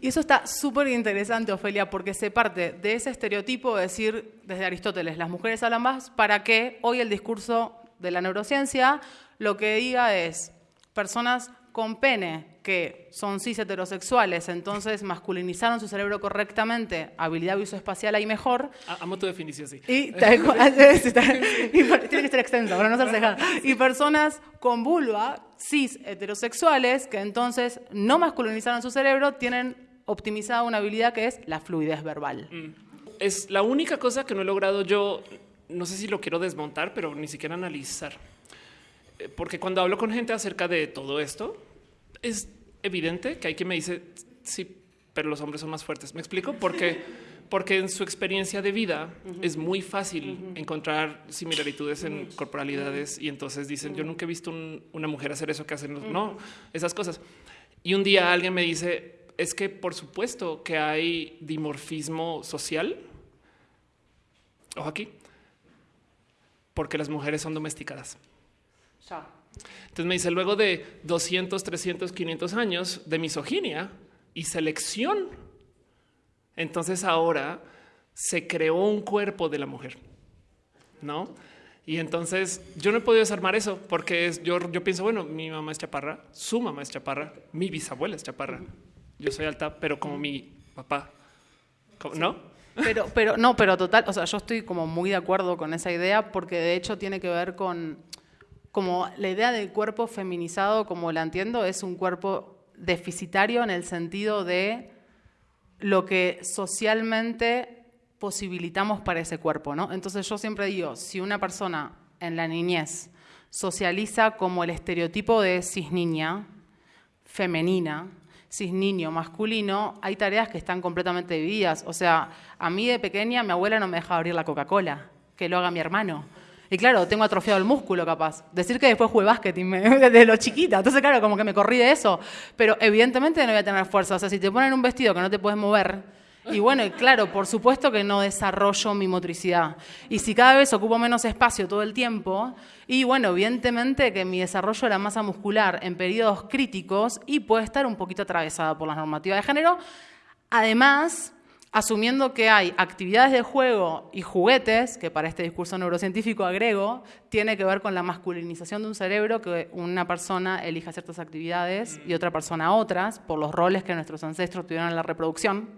Y eso está súper interesante, Ofelia, porque se parte de ese estereotipo de decir desde Aristóteles, las mujeres hablan más, para que hoy el discurso de la neurociencia lo que diga es personas con pene que son cis heterosexuales, entonces masculinizaron su cerebro correctamente, habilidad visoespacial ahí mejor. Amo tu definición, sí. Y, *laughs* tiene que ser extenso, para no ser cejada. *laughs* Y personas con vulva, cis heterosexuales, que entonces no masculinizaron su cerebro, tienen optimizada una habilidad que es la fluidez verbal. Mm. Es la única cosa que no he logrado yo, no sé si lo quiero desmontar, pero ni siquiera analizar eh, porque cuando hablo con gente acerca de todo esto, es evidente que hay quien me dice, sí, pero los hombres son más fuertes. ¿Me explico? Porque, *laughs* porque en su experiencia de vida es muy fácil encontrar similaritudes en corporalidades y entonces dicen, yo nunca he visto una mujer hacer eso que hacen, no, esas cosas. Y un día alguien me dice, es que por supuesto que hay dimorfismo social. Ojo aquí. Porque las mujeres son domesticadas. Entonces me dice, luego de 200, 300, 500 años de misoginia y selección, entonces ahora se creó un cuerpo de la mujer, ¿no? Y entonces yo no he podido desarmar eso porque es, yo, yo pienso, bueno, mi mamá es chaparra, su mamá es chaparra, mi bisabuela es chaparra, yo soy alta, pero como mi papá, ¿no? Pero, pero no, pero total, o sea, yo estoy como muy de acuerdo con esa idea porque de hecho tiene que ver con como la idea del cuerpo feminizado, como la entiendo, es un cuerpo deficitario en el sentido de lo que socialmente posibilitamos para ese cuerpo, ¿no? Entonces yo siempre digo, si una persona en la niñez socializa como el estereotipo de cis niña, femenina, cis niño masculino, hay tareas que están completamente divididas. O sea, a mí de pequeña mi abuela no me dejaba abrir la Coca-Cola, que lo haga mi hermano. Y claro, tengo atrofiado el músculo capaz. Decir que después jugué básquet *laughs* desde lo chiquita. Entonces, claro, como que me corrí de eso. Pero evidentemente no voy a tener fuerza. O sea, si te ponen un vestido que no te puedes mover, y bueno, claro, por supuesto que no desarrollo mi motricidad. Y si cada vez ocupo menos espacio todo el tiempo, y bueno, evidentemente que mi desarrollo de la masa muscular en periodos críticos y puede estar un poquito atravesada por las normativas de género. Además, asumiendo que hay actividades de juego y juguetes, que para este discurso neurocientífico agrego, tiene que ver con la masculinización de un cerebro, que una persona elija ciertas actividades y otra persona otras, por los roles que nuestros ancestros tuvieron en la reproducción.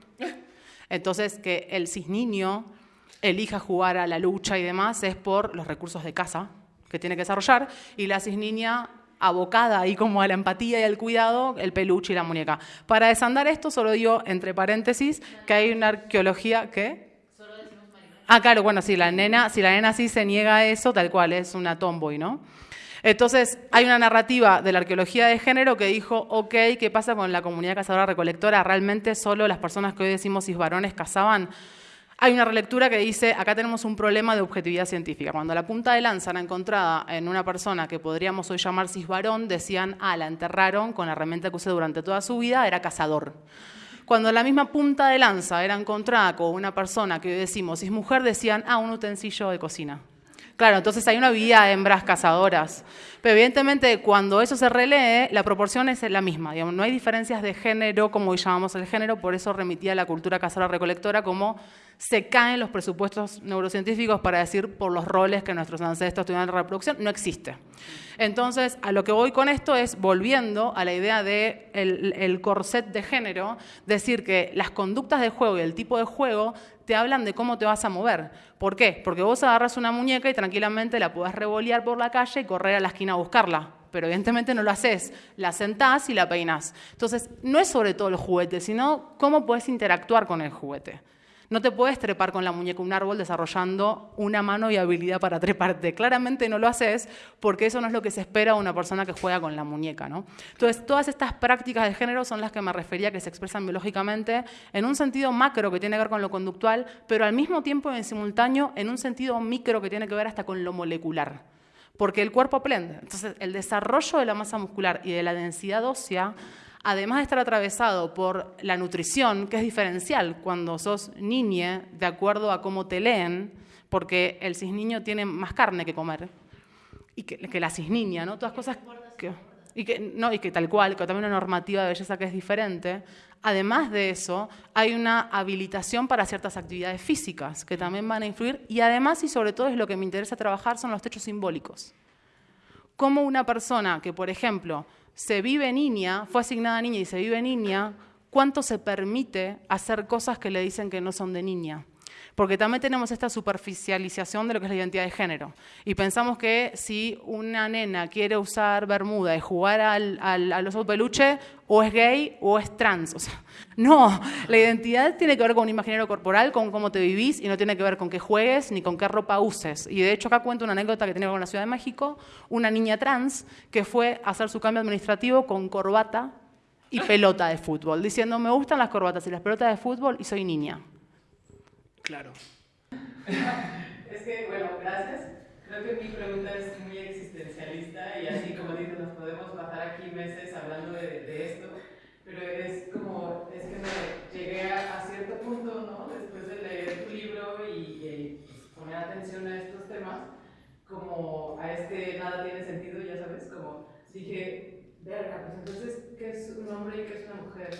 Entonces, que el cisniño elija jugar a la lucha y demás es por los recursos de casa que tiene que desarrollar, y la cisniña abocada ahí como a la empatía y al cuidado, el peluche y la muñeca. Para desandar esto, solo digo, entre paréntesis, que hay una arqueología que... Ah, claro, bueno, si la nena, si la nena sí se niega a eso, tal cual, es una tomboy, ¿no? Entonces, hay una narrativa de la arqueología de género que dijo, ok, ¿qué pasa con la comunidad cazadora-recolectora? ¿Realmente solo las personas que hoy decimos cis varones cazaban? Hay una relectura que dice, acá tenemos un problema de objetividad científica. Cuando la punta de lanza era encontrada en una persona que podríamos hoy llamar cisvarón, decían, ah, la enterraron con la herramienta que usó durante toda su vida, era cazador. Cuando la misma punta de lanza era encontrada con una persona que hoy decimos cismujer, decían, ah, un utensilio de cocina. Claro, entonces hay una vida de hembras cazadoras. Pero evidentemente cuando eso se relee, la proporción es la misma. no hay diferencias de género como hoy llamamos el género, por eso remitía a la cultura cazadora-recolectora como se caen los presupuestos neurocientíficos para decir por los roles que nuestros ancestros tuvieron en la reproducción, no existe. Entonces, a lo que voy con esto es, volviendo a la idea del de el corset de género, decir que las conductas de juego y el tipo de juego te hablan de cómo te vas a mover. ¿Por qué? Porque vos agarras una muñeca y tranquilamente la podés revolear por la calle y correr a la esquina a buscarla pero evidentemente no lo haces. La sentás y la peinás. Entonces, no es sobre todo el juguete, sino cómo puedes interactuar con el juguete. No te puedes trepar con la muñeca un árbol desarrollando una mano y habilidad para treparte. Claramente no lo haces porque eso no es lo que se espera de una persona que juega con la muñeca. ¿no? Entonces, todas estas prácticas de género son las que me refería que se expresan biológicamente en un sentido macro que tiene que ver con lo conductual, pero al mismo tiempo en simultáneo en un sentido micro que tiene que ver hasta con lo molecular porque el cuerpo aprende. Entonces, el desarrollo de la masa muscular y de la densidad ósea, además de estar atravesado por la nutrición, que es diferencial cuando sos niña, de acuerdo a cómo te leen, porque el cisniño tiene más carne que comer, y que, la cisniña, ¿no? Todas cosas que... Y que, no, y que tal cual, que también una normativa de belleza que es diferente. Además de eso, hay una habilitación para ciertas actividades físicas que también van a influir y además y sobre todo es lo que me interesa trabajar son los techos simbólicos. Cómo una persona que, por ejemplo, se vive niña, fue asignada niña y se vive niña, cuánto se permite hacer cosas que le dicen que no son de niña. Porque también tenemos esta superficialización de lo que es la identidad de género. Y pensamos que si una nena quiere usar bermuda y jugar al, al, los peluche, o es gay o es trans. O sea, *laughs* no, la identidad tiene que ver con un imaginario corporal, con cómo te vivís, y no tiene que ver con qué juegues ni con qué ropa uses. Y de hecho acá cuento una anécdota que ver con la Ciudad de México, una niña trans que fue a hacer su cambio administrativo con corbata y pelota de fútbol, diciendo, me gustan las corbatas y las pelotas de fútbol y soy niña. Claro. *laughs* es que, bueno, gracias. Creo que mi pregunta es muy existencialista y así como dices, nos podemos pasar aquí meses hablando de, esto, pero es como, es que me llegué a, cierto punto, ¿no? Después de leer tu libro y, pues, poner atención a estos temas, como a este nada tiene sentido, ya sabes, como dije, verga, pues entonces, ¿qué es un hombre y qué es una mujer?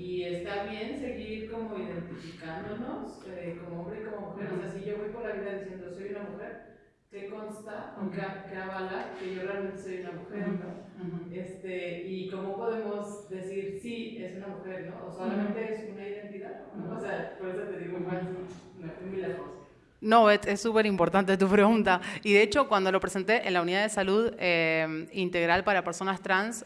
Y está bien seguir como identificándonos eh, como hombre y como mujer. O sea, si yo voy por la vida diciendo soy una mujer, ¿qué consta o qué, avala que yo realmente soy una mujer? ¿no? este, y cómo podemos decir sí, es una mujer, ¿no? O solamente es una identidad. ¿no? O sea, por eso te digo, igual, muy lejos. No, es súper importante tu pregunta. Y de hecho, cuando lo presenté en la unidad de salud eh, integral para personas trans,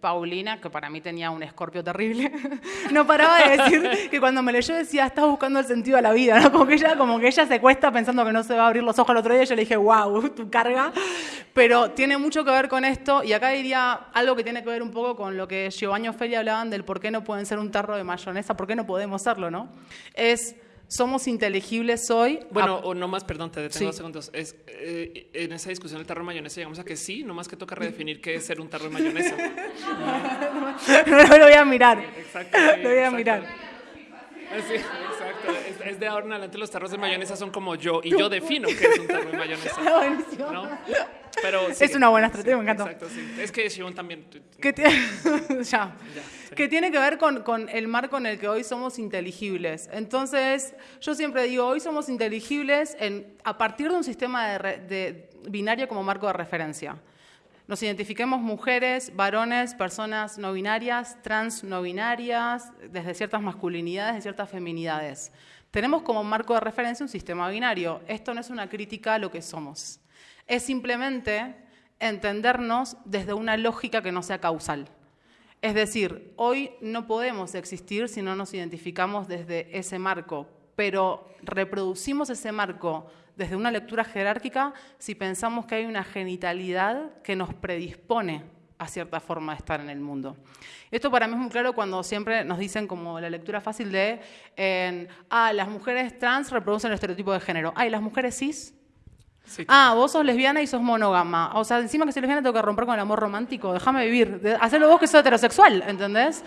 Paulina, que para mí tenía un escorpio terrible, *laughs* no paraba de decir que cuando me leyó decía, estás buscando el sentido de la vida, ¿no? Como que, ella, como que ella se cuesta pensando que no se va a abrir los ojos al otro día. Yo le dije, wow, tu carga. Pero tiene mucho que ver con esto. Y acá diría algo que tiene que ver un poco con lo que Giovanni y hablaban del por qué no pueden ser un tarro de mayonesa, por qué no podemos serlo, ¿no? Es somos inteligibles hoy. Bueno, o no más, perdón, te detengo dos segundos. Es, eh, en esa discusión del tarro de mayonesa llegamos a que sí, no más que toca redefinir qué es ser un tarro de mayonesa. *laughs* no, lo voy a mirar. Exacto. lo voy a mirar. Sí, exacto. Es, de ahora en adelante los tarros de mayonesa son como yo y yo defino qué es un tarro de mayonesa. *laughs* ¿no? Pero es una buena estrategia, me encanta. Exacto, sí. Es que Shimon también. Que, tiene, *laughs* ya. que tiene que ver con, con, el marco en el que hoy somos inteligibles. Entonces, yo siempre digo, hoy somos inteligibles en, a partir de un sistema de, de binario como marco de referencia. Nos identifiquemos mujeres, varones, personas no binarias, trans no binarias, desde ciertas masculinidades, de ciertas feminidades. Tenemos como marco de referencia un sistema binario. Esto no es una crítica a lo que somos es simplemente entendernos desde una lógica que no sea causal. Es decir, hoy no podemos existir si no nos identificamos desde ese marco, pero reproducimos ese marco desde una lectura jerárquica si pensamos que hay una genitalidad que nos predispone a cierta forma de estar en el mundo. Esto para mí es muy claro cuando siempre nos dicen como la lectura fácil de, ah, las mujeres trans reproducen el estereotipo de género, ah, las mujeres cis ah, vos sos lesbiana y sos monógama. O sea, encima que soy lesbiana tengo que romper con el amor romántico. Déjame vivir. Hacerlo vos que sos heterosexual, ¿entendés?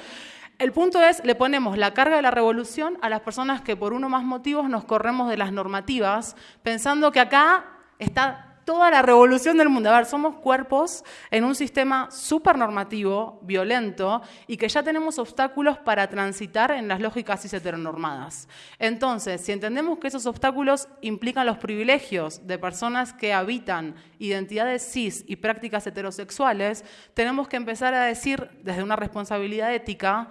El punto es, le ponemos la carga de la revolución a las personas que por uno más motivos nos corremos de las normativas, pensando que acá está toda la revolución del mundo. A ver, somos cuerpos en un sistema súper normativo, violento, y que ya tenemos obstáculos para transitar en las lógicas cis heteronormadas. Entonces, si entendemos que esos obstáculos implican los privilegios de personas que habitan identidades cis y prácticas heterosexuales, tenemos que empezar a decir desde una responsabilidad ética,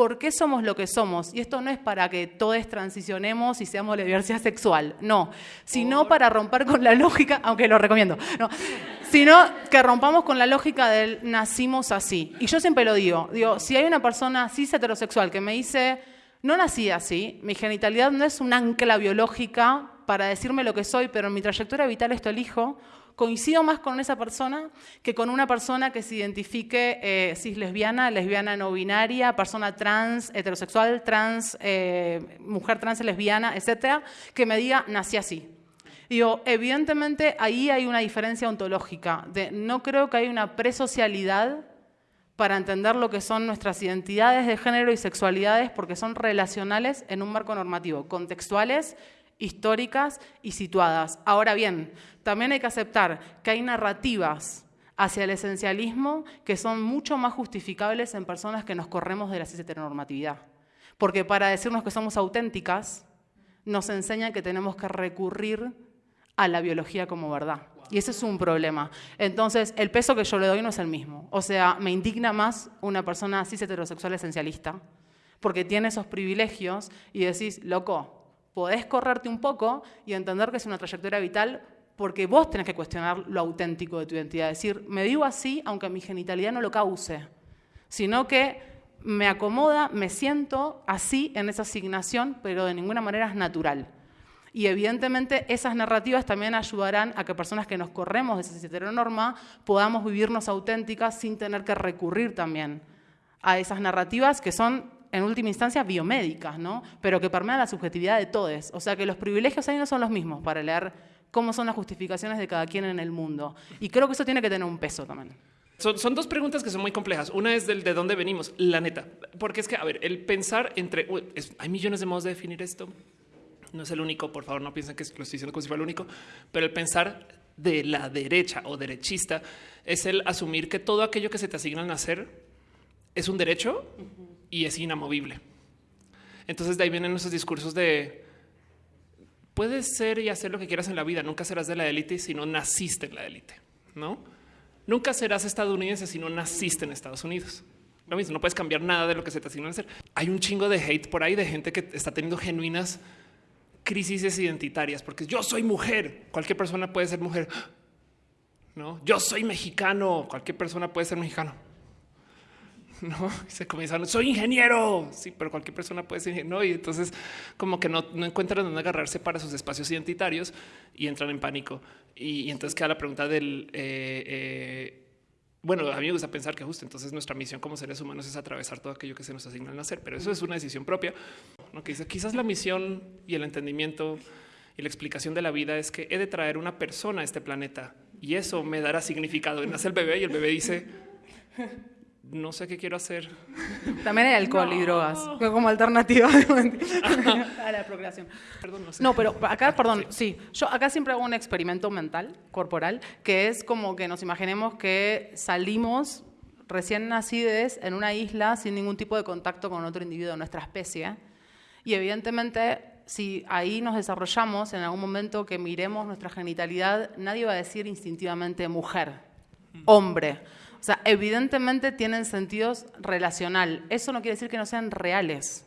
por qué somos lo que somos. Y esto no es para que todos transicionemos y seamos la diversidad sexual, no, sino para romper con la lógica, aunque lo recomiendo, no, sino que rompamos con la lógica del nacimos así. Y yo siempre lo digo, digo, si hay una persona cis heterosexual que me dice, no nací así, mi genitalidad no es un ancla biológica para decirme lo que soy, pero en mi trayectoria vital esto elijo, coincido más con esa persona que con una persona que se identifique eh, cis lesbiana, lesbiana no binaria, persona trans, heterosexual, trans, eh, mujer trans, lesbiana, etcétera, que me diga nací así. Digo, evidentemente ahí hay una diferencia ontológica. De, no creo que haya una presocialidad para entender lo que son nuestras identidades de género y sexualidades porque son relacionales en un marco normativo, contextuales históricas y situadas. Ahora bien, también hay que aceptar que hay narrativas hacia el esencialismo que son mucho más justificables en personas que nos corremos de la heteronormatividad. Porque para decirnos que somos auténticas, nos enseñan que tenemos que recurrir a la biología como verdad. Y ese es un problema. Entonces, el peso que yo le doy no es el mismo. O sea, me indigna más una persona cis heterosexual esencialista, porque tiene esos privilegios y decís, loco, podés correrte un poco y entender que es una trayectoria vital porque vos tenés que cuestionar lo auténtico de tu identidad. Decir, me digo así aunque mi genitalidad no lo cause, sino que me acomoda, me siento así en esa asignación, pero de ninguna manera es natural. Y evidentemente esas narrativas también ayudarán a que personas que nos corremos de esa heteronorma podamos vivirnos auténticas sin tener que recurrir también a esas narrativas que son en última instancia biomédicas, ¿no? pero que permean la subjetividad de todos. O sea que los privilegios ahí no son los mismos para leer cómo son las justificaciones de cada quien en el mundo. Y creo que eso tiene que tener un peso también. Son, dos preguntas que son muy complejas. Una es del de dónde venimos, la neta. Porque es que, a ver, el pensar entre... hay millones de modos de definir esto. No es el único, por favor, no piensen que lo estoy diciendo como si fuera el único. Pero el pensar de la derecha o derechista es el asumir que todo aquello que se te asigna al nacer es un derecho y es inamovible. Entonces de ahí vienen esos discursos de puedes ser y hacer lo que quieras en la vida. Nunca serás de la élite si no naciste en la élite, no? Nunca serás estadounidense si no naciste en Estados Unidos. Lo mismo, no puedes cambiar nada de lo que se te asignó a hacer. Hay un chingo de hate por ahí de gente que está teniendo genuinas crisis identitarias porque yo soy mujer. Cualquier persona puede ser mujer. No, yo soy mexicano. Cualquier persona puede ser mexicano *laughs* no se comienzan. Soy ingeniero. Sí, pero cualquier persona puede ser ingeniero. Y entonces, como que no, encuentran dónde agarrarse para sus espacios identitarios y entran en pánico. Y, entonces queda la pregunta del eh, eh, bueno, a mí me gusta pensar que justo entonces nuestra misión como seres humanos es atravesar todo aquello que se nos asigna al nacer, pero eso es una decisión propia. ¿no? Que dice, quizás la misión y el entendimiento y la explicación de la vida es que he de traer una persona a este planeta y eso me dará significado. Nace el bebé y el bebé dice, no sé qué quiero hacer. También hay alcohol y drogas como alternativa *laughs* *laughs* a la procreación. Perdón, no, sé. no, pero acá, perdón, sí. Yo acá siempre hago un experimento mental, corporal, que es como que nos imaginemos que salimos recién nacidos en una isla sin ningún tipo de contacto con otro individuo de nuestra especie. Y evidentemente, si ahí nos desarrollamos, en algún momento que miremos nuestra genitalidad, nadie va a decir instintivamente mujer, hombre o sea, evidentemente tienen sentidos relacional. Eso no quiere decir que no sean reales.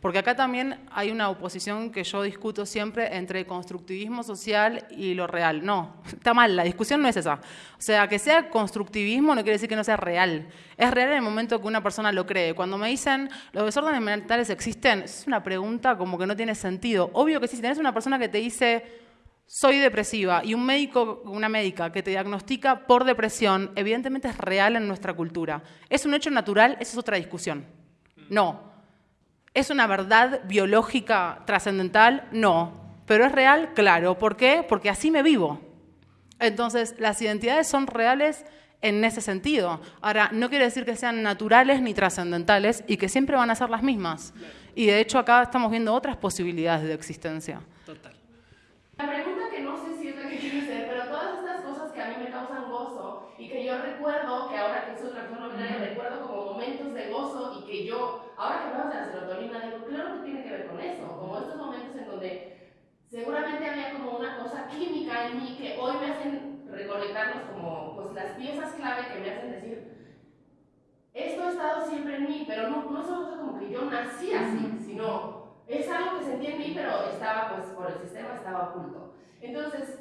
Porque acá también hay una oposición que yo discuto siempre entre constructivismo social y lo real. No, está mal, la discusión no es esa. O sea, que sea constructivismo no quiere decir que no sea real. Es real en el momento que una persona lo cree. Cuando me dicen, ¿los desórdenes mentales existen? Es una pregunta como que no tiene sentido. Obvio que sí, si tenés una persona que te dice, soy depresiva y un médico, una médica que te diagnostica por depresión, evidentemente es real en nuestra cultura. ¿Es un hecho natural? Esa es otra discusión. No. ¿Es una verdad biológica trascendental? No. ¿Pero es real? Claro. ¿Por qué? Porque así me vivo. Entonces, las identidades son reales en ese sentido. Ahora, no quiere decir que sean naturales ni trascendentales y que siempre van a ser las mismas. Y de hecho acá estamos viendo otras posibilidades de existencia. Total. La pregunta que no sé si es la que quiero hacer, pero todas estas causan gozo y que yo recuerdo, que ahora que soy una persona binaria, recuerdo como momentos de gozo y que yo, ahora que hablamos de la serotonina, digo, claro que tiene que ver con eso, como estos momentos en donde seguramente había como una cosa química en mí que hoy me hacen recolectarlos como pues las piezas clave que me hacen decir, esto ha estado siempre en mí, pero no, no es algo como que yo nací así, sino es algo que sentí en mí, pero estaba, pues, por el sistema estaba oculto. Entonces,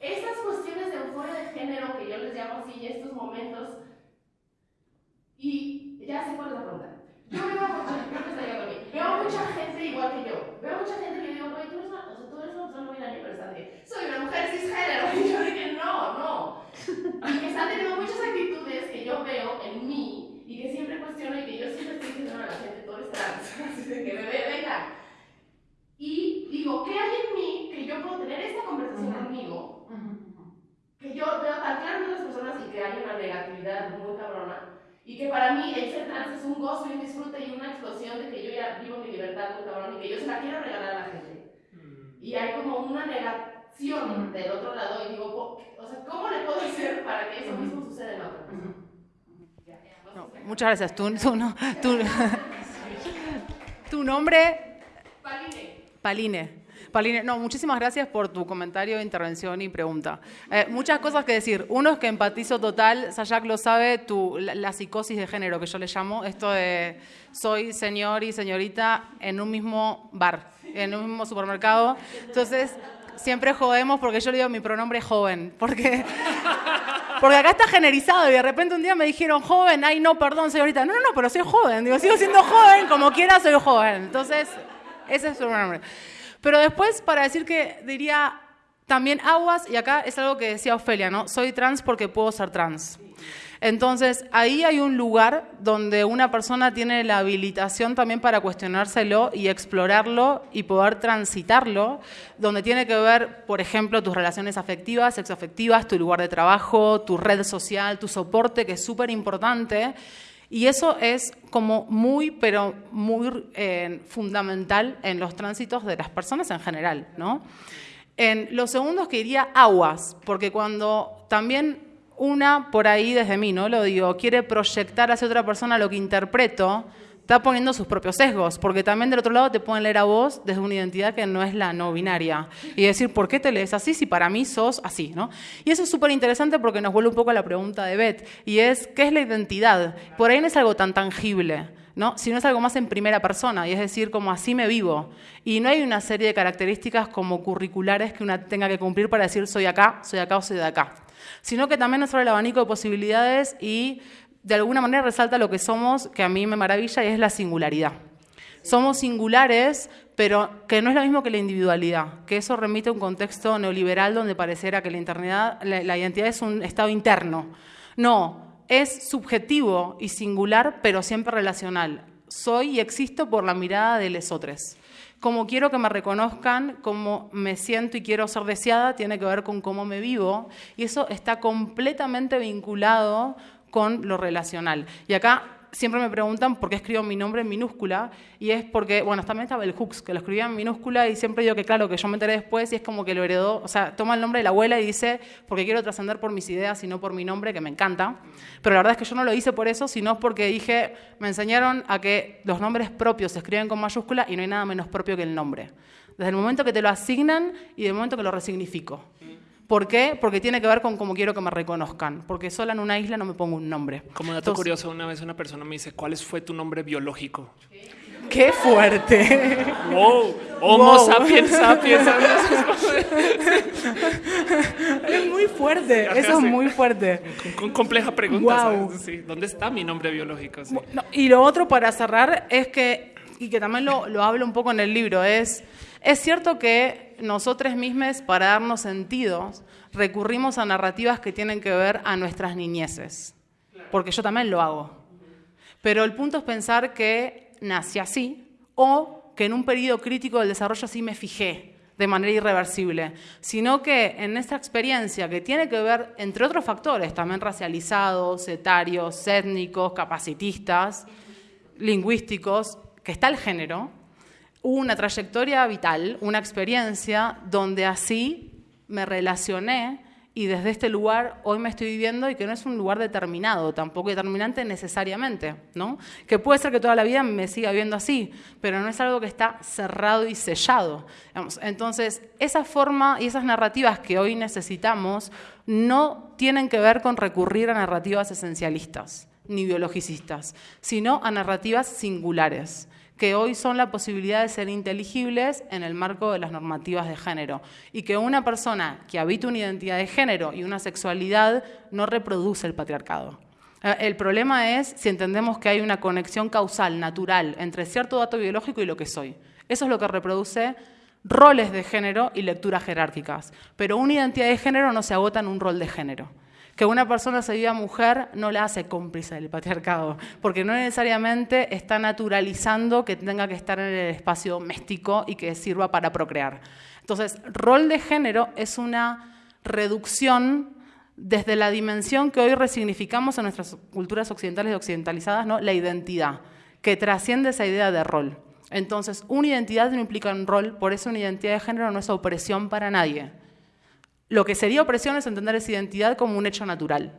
estas cuestiones de euforia de género que yo les llamo así, y estos momentos, y ya sé cuál es la pregunta. Yo veo a mucha, veo mucha gente igual que yo. Veo mucha gente que digo, güey, tú eres una, o sea, tú eres una persona muy pero soy una mujer cisgénero. *laughs* Y yo dije, no, no. Y que están teniendo muchas actitudes que yo veo en mí y que siempre cuestiono y que yo siempre estoy diciendo a la gente, tú eres trans. *laughs* Así que me venga. Y digo, ¿qué hay en mí que yo puedo tener esta conversación conmigo? Que yo veo tan claro en otras personas y que hay una negatividad muy cabrona. Y que para mí el ser trans es un gozo y un disfrute y una explosión de que yo ya vivo mi libertad muy cabrón y que yo se la quiero regalar a. Y hay como una negación del otro lado y digo, o sea, ¿cómo le puedo hacer para que eso mismo suceda en la otra persona? muchas gracias. Tu, tu, *laughs* *laughs* tu nombre. Paline. Paline. No, muchísimas gracias por tu comentario, intervención y pregunta. Eh, muchas cosas que decir. Uno es que empatizo total, Sayak lo sabe, tu, la, psicosis de género que yo le llamo, esto de soy señor y señorita en un mismo bar, en un mismo supermercado. Entonces, siempre jodemos porque yo le digo mi pronombre joven, porque, porque acá está generizado y de repente un día me dijeron joven, ay no, perdón señorita, no, no, pero soy joven, digo, sigo siendo joven, como quiera soy joven. Entonces, ese es su pronombre. Pero después, para decir que diría también aguas, y acá es algo que decía Ofelia, ¿no? Soy trans porque puedo ser trans. Entonces, ahí hay un lugar donde una persona tiene la habilitación también para cuestionárselo y explorarlo y poder transitarlo, donde tiene que ver, por ejemplo, tus relaciones afectivas, sexoafectivas, tu lugar de trabajo, tu red social, tu soporte, que es súper importante y eso es como muy, pero muy eh, fundamental en los tránsitos de las personas en general, ¿no? En los segundos que aguas, porque cuando también una por ahí desde mí, ¿no? Lo digo, quiere proyectar hacia otra persona lo que interpreto, está poniendo sus propios sesgos, porque también del otro lado te pueden leer a vos desde una identidad que no es la no binaria y decir, ¿por qué te lees así si para mí sos así? ¿no? Y eso es súper interesante porque nos vuelve un poco a la pregunta de Beth, y es, ¿qué es la identidad? Por ahí no es algo tan tangible. ¿no? sino es algo más en primera persona, y es decir, como así me vivo. Y no hay una serie de características como curriculares que una tenga que cumplir para decir soy acá, soy acá o soy de acá, sino que también nos abre el abanico de posibilidades y de alguna manera resalta lo que somos, que a mí me maravilla, y es la singularidad. Somos singulares, pero que no es lo mismo que la individualidad, que eso remite a un contexto neoliberal donde pareciera que la, identidad es un estado interno. No, es subjetivo y singular, pero siempre relacional. Soy y existo por la mirada de lesotres. Como quiero que me reconozcan, cómo me siento y quiero ser deseada, tiene que ver con cómo me vivo. Y eso está completamente vinculado con lo relacional. Y acá siempre me preguntan por qué escribo mi nombre en minúscula, y es porque, bueno, también estaba el Hooks, que lo escribía en minúscula, y siempre digo que, claro, que yo me enteré después, y es como que lo heredó, o sea, toma el nombre de la abuela y dice, porque quiero trascender por mis ideas y no por mi nombre, que me encanta. Pero la verdad es que yo no lo hice por eso, sino porque dije, me enseñaron a que los nombres propios se escriben con mayúscula y no hay nada menos propio que el nombre. Desde el momento que te lo asignan y del momento que lo resignifico. ¿Por qué? Porque tiene que ver con cómo quiero que me reconozcan. Porque sola en una isla no me pongo un nombre. Como dato curioso, una vez una persona me dice, ¿cuál fue tu nombre biológico? ¡Qué fuerte! ¡Wow! Homo sapiens sapiens. es muy fuerte, eso es muy fuerte. Con, compleja pregunta. ¿Dónde está mi nombre biológico? y lo otro para cerrar es que, y que también lo, lo hablo un poco en el libro, es es cierto que nosotros mismos, para darnos sentidos, recurrimos a narrativas que tienen que ver a nuestras niñeces, porque yo también lo hago. Pero el punto es pensar que nací así o que en un periodo crítico del desarrollo así me fijé de manera irreversible, sino que en esta experiencia que tiene que ver, entre otros factores, también racializados, etarios, étnicos, capacitistas, lingüísticos, que está el género, una trayectoria vital, una experiencia donde así me relacioné y desde este lugar hoy me estoy viviendo y que no es un lugar determinado, tampoco determinante necesariamente, ¿no? Que puede ser que toda la vida me siga viendo así, pero no es algo que está cerrado y sellado. Entonces, esa forma y esas narrativas que hoy necesitamos no tienen que ver con recurrir a narrativas esencialistas ni biologicistas, sino a narrativas singulares que hoy son la posibilidad de ser inteligibles en el marco de las normativas de género y que una persona que habita una identidad de género y una sexualidad no reproduce el patriarcado. Eh, el problema es si entendemos que hay una conexión causal, natural, entre cierto dato biológico y lo que soy. Eso es lo que reproduce roles de género y lecturas jerárquicas. Pero una identidad de género no se agota en un rol de género. Que una persona se viva mujer no la hace cómplice del patriarcado, porque no necesariamente está naturalizando que tenga que estar en el espacio doméstico y que sirva para procrear. Entonces, rol de género es una reducción desde la dimensión que hoy resignificamos en nuestras culturas occidentales y occidentalizadas, ¿no? la identidad, que trasciende esa idea de rol. Entonces, una identidad no implica un rol, por eso una identidad de género no es opresión para nadie. Lo que sería opresión es entender esa identidad como un hecho natural,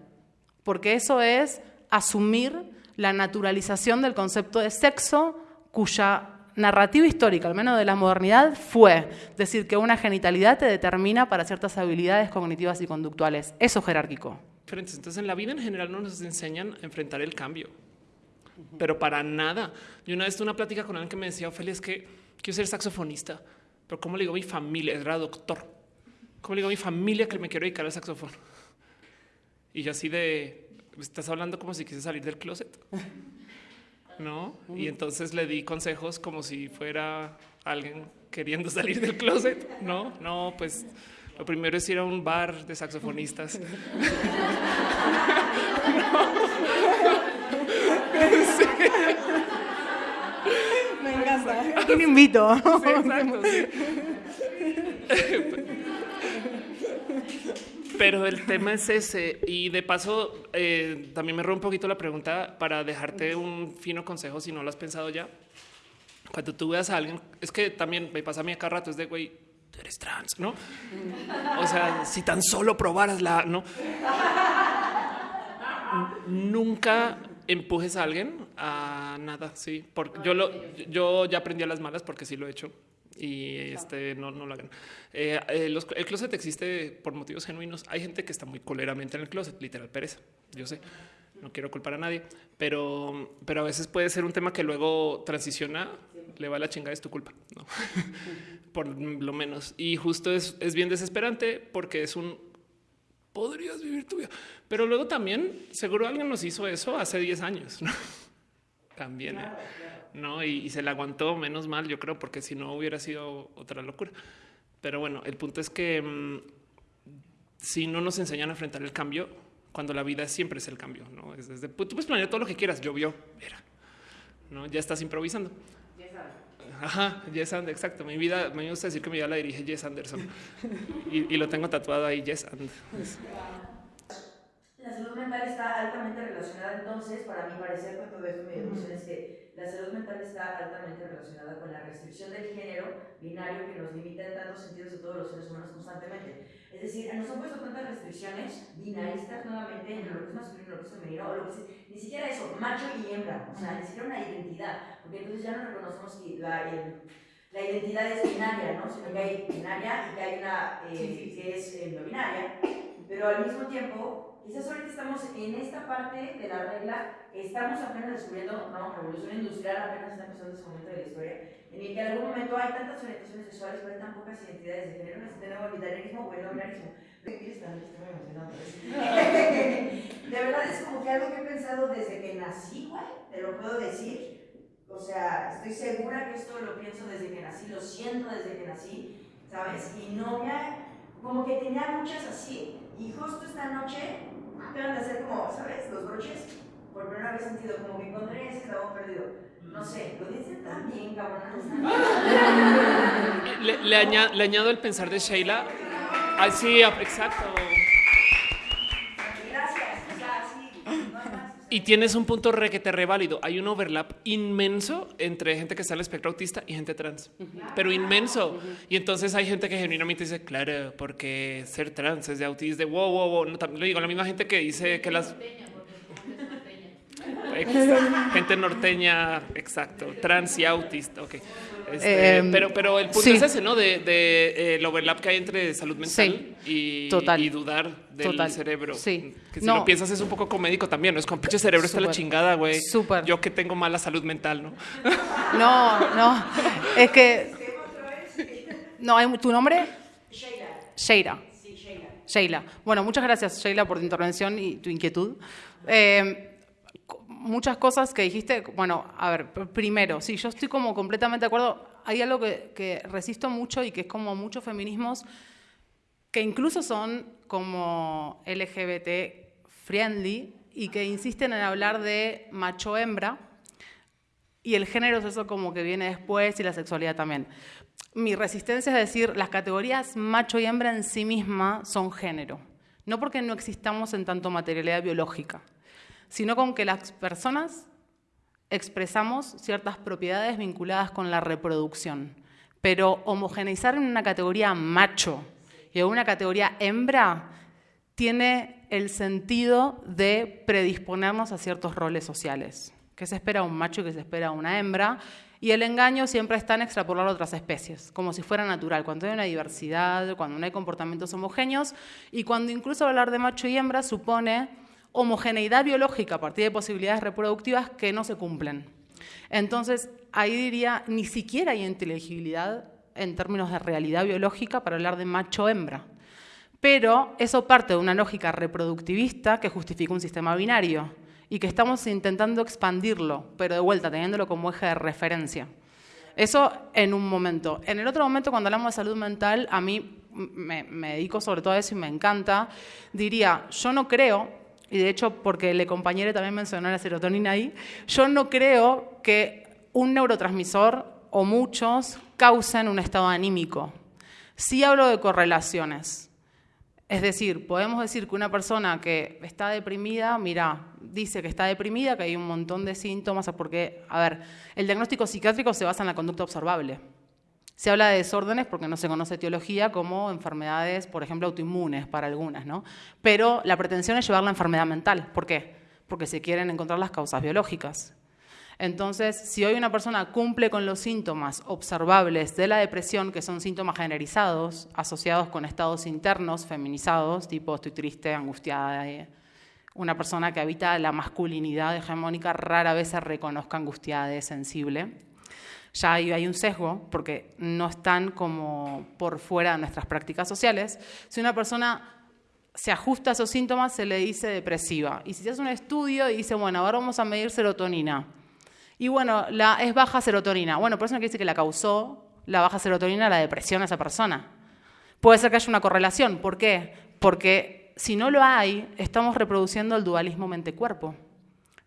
porque eso es asumir la naturalización del concepto de sexo cuya narrativa histórica, al menos de la modernidad, fue decir que una genitalidad te determina para ciertas habilidades cognitivas y conductuales. Eso es jerárquico. Entonces, en la vida en general no nos enseñan a enfrentar el cambio, pero para nada. Yo una vez tuve una plática con alguien que me decía, Ophelia, es que quiero ser saxofonista, pero ¿cómo le digo a mi familia? Era doctor. ¿Cómo le digo a mi familia que me quiero dedicar al saxofón? Y yo así de, estás hablando como si quise salir del closet. ¿No? Y entonces le di consejos como si fuera alguien queriendo salir del closet. No, no, pues lo primero es ir a un bar de saxofonistas. *laughs* Me encanta. Me invito. Sí, exacto, *laughs* pero el tema es ese. Y de paso, eh, también me rompo un poquito la pregunta para dejarte un fino consejo si no lo has pensado ya. Cuando tú veas a alguien, es que también me pasa a mí acá rato, es de güey, tú eres trans, ¿no? O sea, si tan solo probaras la, ¿no? Nunca empujes a alguien a nada, sí. Porque yo, lo, yo ya aprendí a las malas porque sí lo he hecho y este no, no lo hagan. Eh, eh, el closet existe por motivos genuinos. Hay gente que está muy coleramente en el closet, literal pereza. Yo sé, no quiero culpar a nadie, pero, pero a veces puede ser un tema que luego transiciona, le va la chingada, es tu culpa, ¿no? *laughs* por lo menos. Y justo es, es bien desesperante porque es un podrías vivir tu vida, pero luego también seguro alguien nos hizo eso hace 10 años. ¿no? *laughs* También. ¿eh? No? Y, se le aguantó menos mal, yo creo, porque si no hubiera sido otra locura. Pero bueno, el punto es que mm, si no nos enseñan a enfrentar el cambio, cuando la vida siempre es el cambio, no es desde pues, tú puedes planear todo lo que quieras. Llovió, mira, no ya estás improvisando. Yes, Ajá, Yes and, exacto. Mi vida, me gusta decir que mi vida la dirige Yes Anderson y, y, lo tengo tatuado ahí, Yes and. La salud mental está altamente relacionada entonces, para mi parecer, con todo esto, mi deducción es que la salud mental está altamente relacionada con la restricción del género binario que nos limita en tantos sentidos a todos los seres humanos constantemente. Es decir, nos han puesto tantas restricciones binaristas nuevamente entre lo que es masculino lo que es femenino, o lo que es, ni siquiera eso, macho y hembra, o sea, ni siquiera una identidad, porque entonces ya no reconocemos que la, la identidad es binaria, ¿no? sino que hay binaria y que hay una eh, que es eh, no binaria, pero al mismo tiempo Quizás ahorita estamos en esta parte de la regla, estamos apenas descubriendo, no, revolución industrial apenas está empezando ese momento de la historia, en el que en algún momento hay tantas orientaciones sexuales, pero hay tan pocas identidades de género, que tenemos binarismo o el binarismo. *laughs* De verdad es como que algo que he pensado desde que nací, güey, te lo puedo decir. O sea, estoy segura que esto lo pienso desde que nací, lo siento desde que nací, ¿sabes? Y no me ha, como que tenía muchas así, y justo esta noche acaban de hacer como, ¿sabes? Los broches. Por primera vez sentido, como que encontré ese eslabón perdido. No sé, lo dicen tan bien, cabrón. *laughs* le, le, añado, le añado el pensar de Sheila. Ah, sí, exacto. Gracias. O sea, sí, no hay más. Y tienes un punto re que te reválido. Hay un overlap inmenso entre gente que está en el espectro autista y gente trans, pero inmenso. Y entonces hay gente que genuinamente dice, claro, porque ser trans es de autismo, de wow, wow, wow. No, también lo digo, la misma gente que dice que las gente norteña, exacto, trans y autista. Ok. Este, Em, pero, pero el punto sí. es ese, ¿no? De, de, eh, el overlap que hay entre salud mental y, total. y dudar del Total. cerebro. Sí. Que si No. lo piensas es un poco comédico también, ¿no? Es con pinche cerebro está la chingada, güey. Súper. Yo que tengo mala salud mental, ¿no? *laughs* No, no. Es que. No, tu nombre. Sheila. Sheila. Sí, Sheila. Sheila. Bueno, muchas gracias, Sheila, por tu intervención y tu inquietud. Eh, muchas cosas que dijiste. Bueno, a ver, pr- primero, sí, yo estoy como completamente de acuerdo. Hay algo que, que resisto mucho y que es como muchos feminismos que incluso son como LGBT friendly y que insisten en hablar de macho-hembra y el género es eso como que viene después y la sexualidad también. Mi resistencia es decir, las categorías macho y hembra en sí misma son género. No porque no existamos en tanto materialidad biológica, sino con que las personas expresamos ciertas propiedades vinculadas con la reproducción. Pero homogeneizar en una categoría macho y en una categoría hembra tiene el sentido de predisponernos a ciertos roles sociales. Que se espera a un macho y que se espera a una hembra. Y el engaño siempre está en extrapolar otras especies, como si fuera natural, cuando hay una diversidad, cuando no hay comportamientos homogéneos y cuando incluso hablar de macho y hembra supone homogeneidad biológica a partir de posibilidades reproductivas que no se cumplen. Entonces, ahí diría, ni siquiera hay inteligibilidad en términos de realidad biológica para hablar de macho-hembra. Pero eso parte de una lógica reproductivista que justifica un sistema binario y que estamos intentando expandirlo, pero de vuelta, teniéndolo como eje de referencia. Eso en un momento. En el otro momento, cuando hablamos de salud mental, a mí me, me dedico sobre todo a eso y me encanta, diría, yo no creo, y de hecho porque el compañero también mencionó la serotonina ahí, yo no creo que un neurotransmisor o muchos causen un estado anímico. Sí hablo de correlaciones. Es decir, podemos decir que una persona que está deprimida, mira, dice que está deprimida, que hay un montón de síntomas, porque, a ver, el diagnóstico psiquiátrico se basa en la conducta observable. Se habla de desórdenes porque no se conoce etiología como enfermedades, por ejemplo, autoinmunes para algunas, ¿no? Pero la pretensión es llevar la enfermedad mental. ¿Por qué? Porque se quieren encontrar las causas biológicas. Entonces, si hoy una persona cumple con los síntomas observables de la depresión, que son síntomas generalizados, asociados con estados internos feminizados, tipo estoy triste, angustiada, una persona que habita la masculinidad hegemónica rara vez se reconozca angustiada sensible. Ya hay, hay un sesgo porque no están como por fuera de nuestras prácticas sociales. Si una persona se ajusta a esos síntomas, se le dice depresiva. Y si se hace un estudio y dice, bueno, ahora vamos a medir serotonina. Y bueno, la, es baja serotonina. Bueno, por eso no quiere decir que la causó la baja serotonina la depresión a esa persona. Puede ser que haya una correlación. ¿Por qué? Porque si no lo hay, estamos reproduciendo el dualismo mente-cuerpo.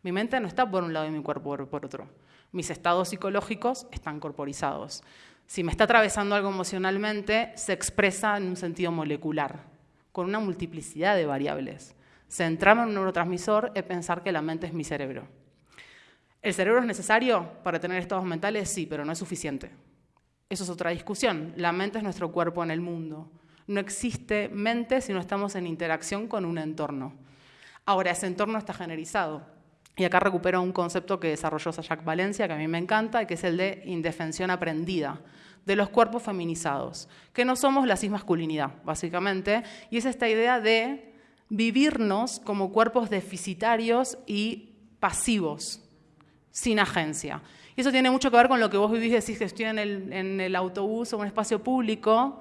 Mi mente no está por un lado y mi cuerpo por otro. Mis estados psicológicos están corporizados. Si me está atravesando algo emocionalmente, se expresa en un sentido molecular, con una multiplicidad de variables. Centrarme en un neurotransmisor es pensar que la mente es mi cerebro. ¿El cerebro es necesario para tener estados mentales? Sí, pero no es suficiente. Eso es otra discusión. La mente es nuestro cuerpo en el mundo. No existe mente si no estamos en interacción con un entorno. Ahora, ese entorno está generizado. Y acá recupero un concepto que desarrolló Sayak Valencia, que a mí me encanta, que es el de indefensión aprendida, de los cuerpos feminizados, que no somos la cismasculinidad, básicamente, y es esta idea de vivirnos como cuerpos deficitarios y pasivos, sin agencia. Y eso tiene mucho que ver con lo que vos vivís, decís que estoy en el, en el autobús o en un espacio público,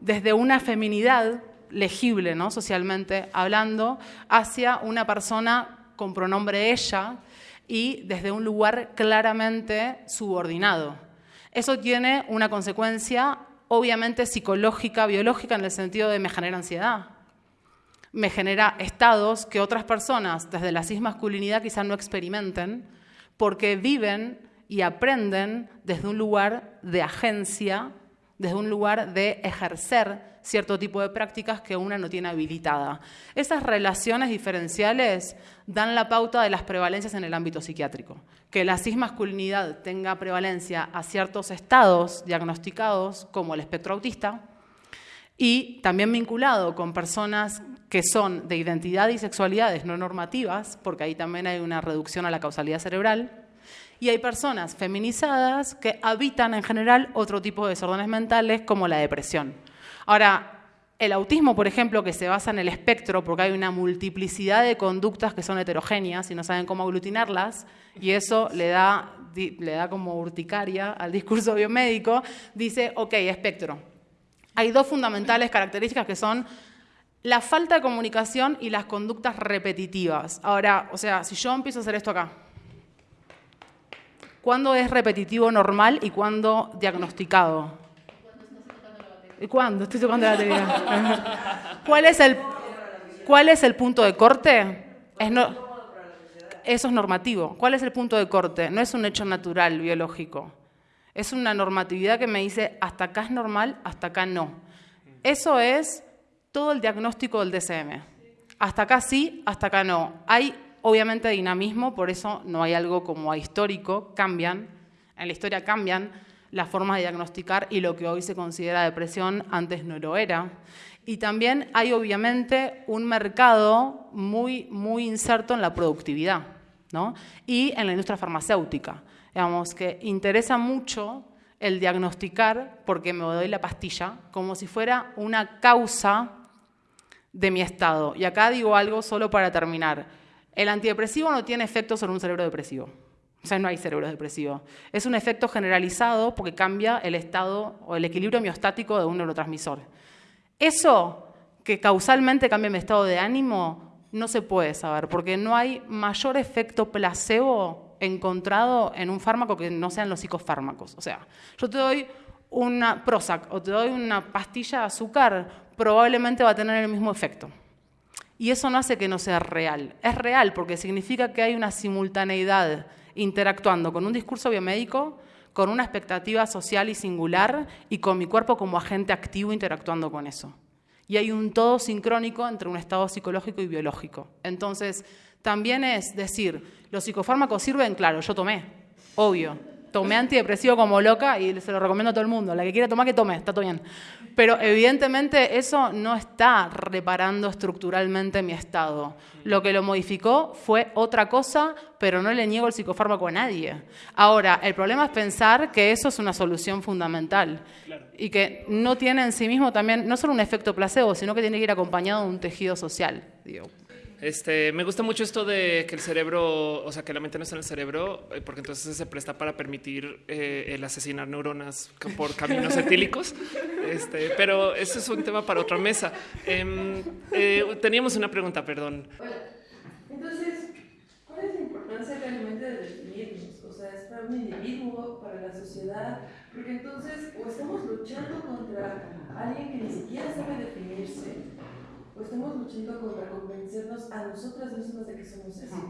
desde una feminidad legible, ¿no? socialmente hablando, hacia una persona con pronombre ella y desde un lugar claramente subordinado. Eso tiene una consecuencia obviamente psicológica, biológica, en el sentido de me genera ansiedad, me genera estados que otras personas desde la cismasculinidad quizás no experimenten, porque viven y aprenden desde un lugar de agencia desde un lugar de ejercer cierto tipo de prácticas que una no tiene habilitada. Esas relaciones diferenciales dan la pauta de las prevalencias en el ámbito psiquiátrico. Que la cismasculinidad tenga prevalencia a ciertos estados diagnosticados, como el espectro autista, y también vinculado con personas que son de identidad y sexualidades no normativas, porque ahí también hay una reducción a la causalidad cerebral, y hay personas feminizadas que habitan en general otro tipo de desórdenes mentales como la depresión. Ahora, el autismo, por ejemplo, que se basa en el espectro, porque hay una multiplicidad de conductas que son heterogéneas y no saben cómo aglutinarlas, y eso le da, le da como urticaria al discurso biomédico, dice, ok, espectro. Hay dos fundamentales características que son la falta de comunicación y las conductas repetitivas. Ahora, o sea, si yo empiezo a hacer esto acá, ¿cuándo es repetitivo normal y cuándo diagnosticado? ¿Y cuándo? Estoy tocando la batería. ¿Cuál es el, cuál es el punto de corte? Es eso es normativo. ¿Cuál es el punto de corte? No es un hecho natural, biológico. Es una normatividad que me dice hasta acá es normal, hasta acá no. Eso es todo el diagnóstico del DCM. Hasta acá sí, hasta acá no. Hay obviamente dinamismo, por eso no hay algo como histórico, cambian, en la historia cambian, las formas de diagnosticar y lo que hoy se considera depresión antes no lo era. Y también hay obviamente un mercado muy, muy inserto en la productividad ¿no? y en la industria farmacéutica. Digamos que interesa mucho el diagnosticar porque me doy la pastilla como si fuera una causa de mi estado. Y acá digo algo solo para terminar. El antidepresivo no tiene efecto sobre un cerebro depresivo. O sea, no hay cerebro depresivo. Es un efecto generalizado porque cambia el estado o el equilibrio miostático de un neurotransmisor. Eso que causalmente cambia mi estado de ánimo no se puede saber porque no hay mayor efecto placebo encontrado en un fármaco que no sean los psicofármacos. O sea, yo te doy una Prozac o te doy una pastilla de azúcar, probablemente va a tener el mismo efecto. Y eso no hace que no sea real. Es real porque significa que hay una simultaneidad interactuando con un discurso biomédico, con una expectativa social y singular y con mi cuerpo como agente activo interactuando con eso. Y hay un todo sincrónico entre un estado psicológico y biológico. Entonces, también es decir, los psicofármacos sirven, claro, yo tomé, obvio, tomé antidepresivo como loca y se lo recomiendo a todo el mundo. La que quiera tomar, que tome, está todo bien. Pero evidentemente eso no está reparando estructuralmente mi estado. Lo que lo modificó fue otra cosa, pero no le niego el psicofármaco a nadie. Ahora, el problema es pensar que eso es una solución fundamental y que no tiene en sí mismo también, no solo un efecto placebo, sino que tiene que ir acompañado de un tejido social. Digo. Este, me gusta mucho esto de que el cerebro, o sea, que la mente no está en el cerebro, eh, porque entonces se presta para permitir eh, el asesinar neuronas por caminos etílicos. Este, pero ese es un tema para otra mesa. Em, eh, teníamos una pregunta, perdón. Entonces, ¿cuál es la importancia realmente de definirnos? O sea, es para un individuo, para la sociedad, porque entonces o estamos luchando contra alguien que ni siquiera sabe definirse o estamos luchando contra convencernos a nosotras mismas de que somos así.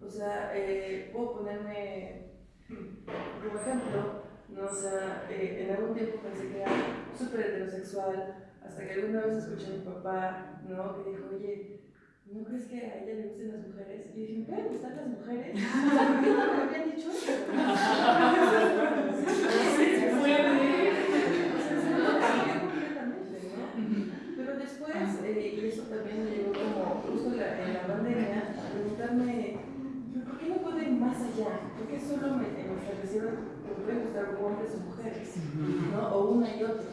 O sea, eh, puedo ponerme como ejemplo, ¿no? o sea, eh, en algún tiempo pensé que era súper heterosexual, hasta que alguna vez escuché a mi papá, ¿no? Que dijo, oye, ¿no crees que a ella le gusten las mujeres? Y dije, ¿me pueden gustar las mujeres? ¿Por qué no me habían dicho eso? *laughs* después, eh, y eso también me llegó como justo en la, en la pandemia, a preguntarme, ¿por qué no puedo ir más allá? ¿Por qué solo me, establecieron que me pueden gustar hombres o mujeres? ¿no? O una y otra.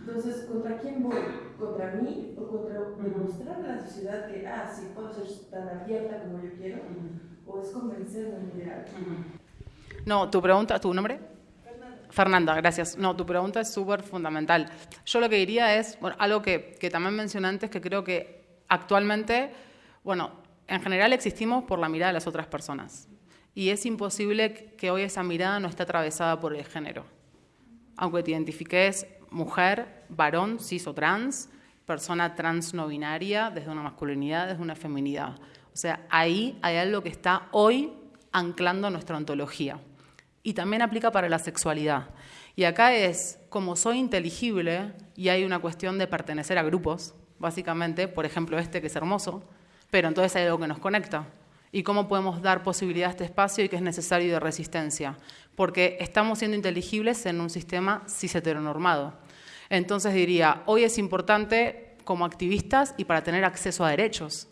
Entonces, ¿contra quién voy? ¿Contra mí o contra demostrarle a la sociedad que, ah, sí, puedo ser tan abierta como yo quiero? ¿O es convencerme en ideal? No, tu pregunta, ¿tu nombre? Fernanda, gracias. No, tu pregunta es súper fundamental. Yo lo que diría es, bueno, algo que, también mencioné antes, que creo que actualmente, bueno, en general existimos por la mirada de las otras personas. Y es imposible que hoy esa mirada no esté atravesada por el género. Aunque te identifiques mujer, varón, cis o trans, persona trans no binaria, desde una masculinidad, desde una feminidad. O sea, ahí hay algo que está hoy anclando nuestra ontología y también aplica para la sexualidad. Y acá es, como soy inteligible y hay una cuestión de pertenecer a grupos, básicamente, por ejemplo este que es hermoso, pero entonces hay algo que nos conecta. ¿Y cómo podemos dar posibilidad a este espacio y que es necesario de resistencia? Porque estamos siendo inteligibles en un sistema cis heteronormado. Entonces diría, hoy es importante como activistas y para tener acceso a derechos,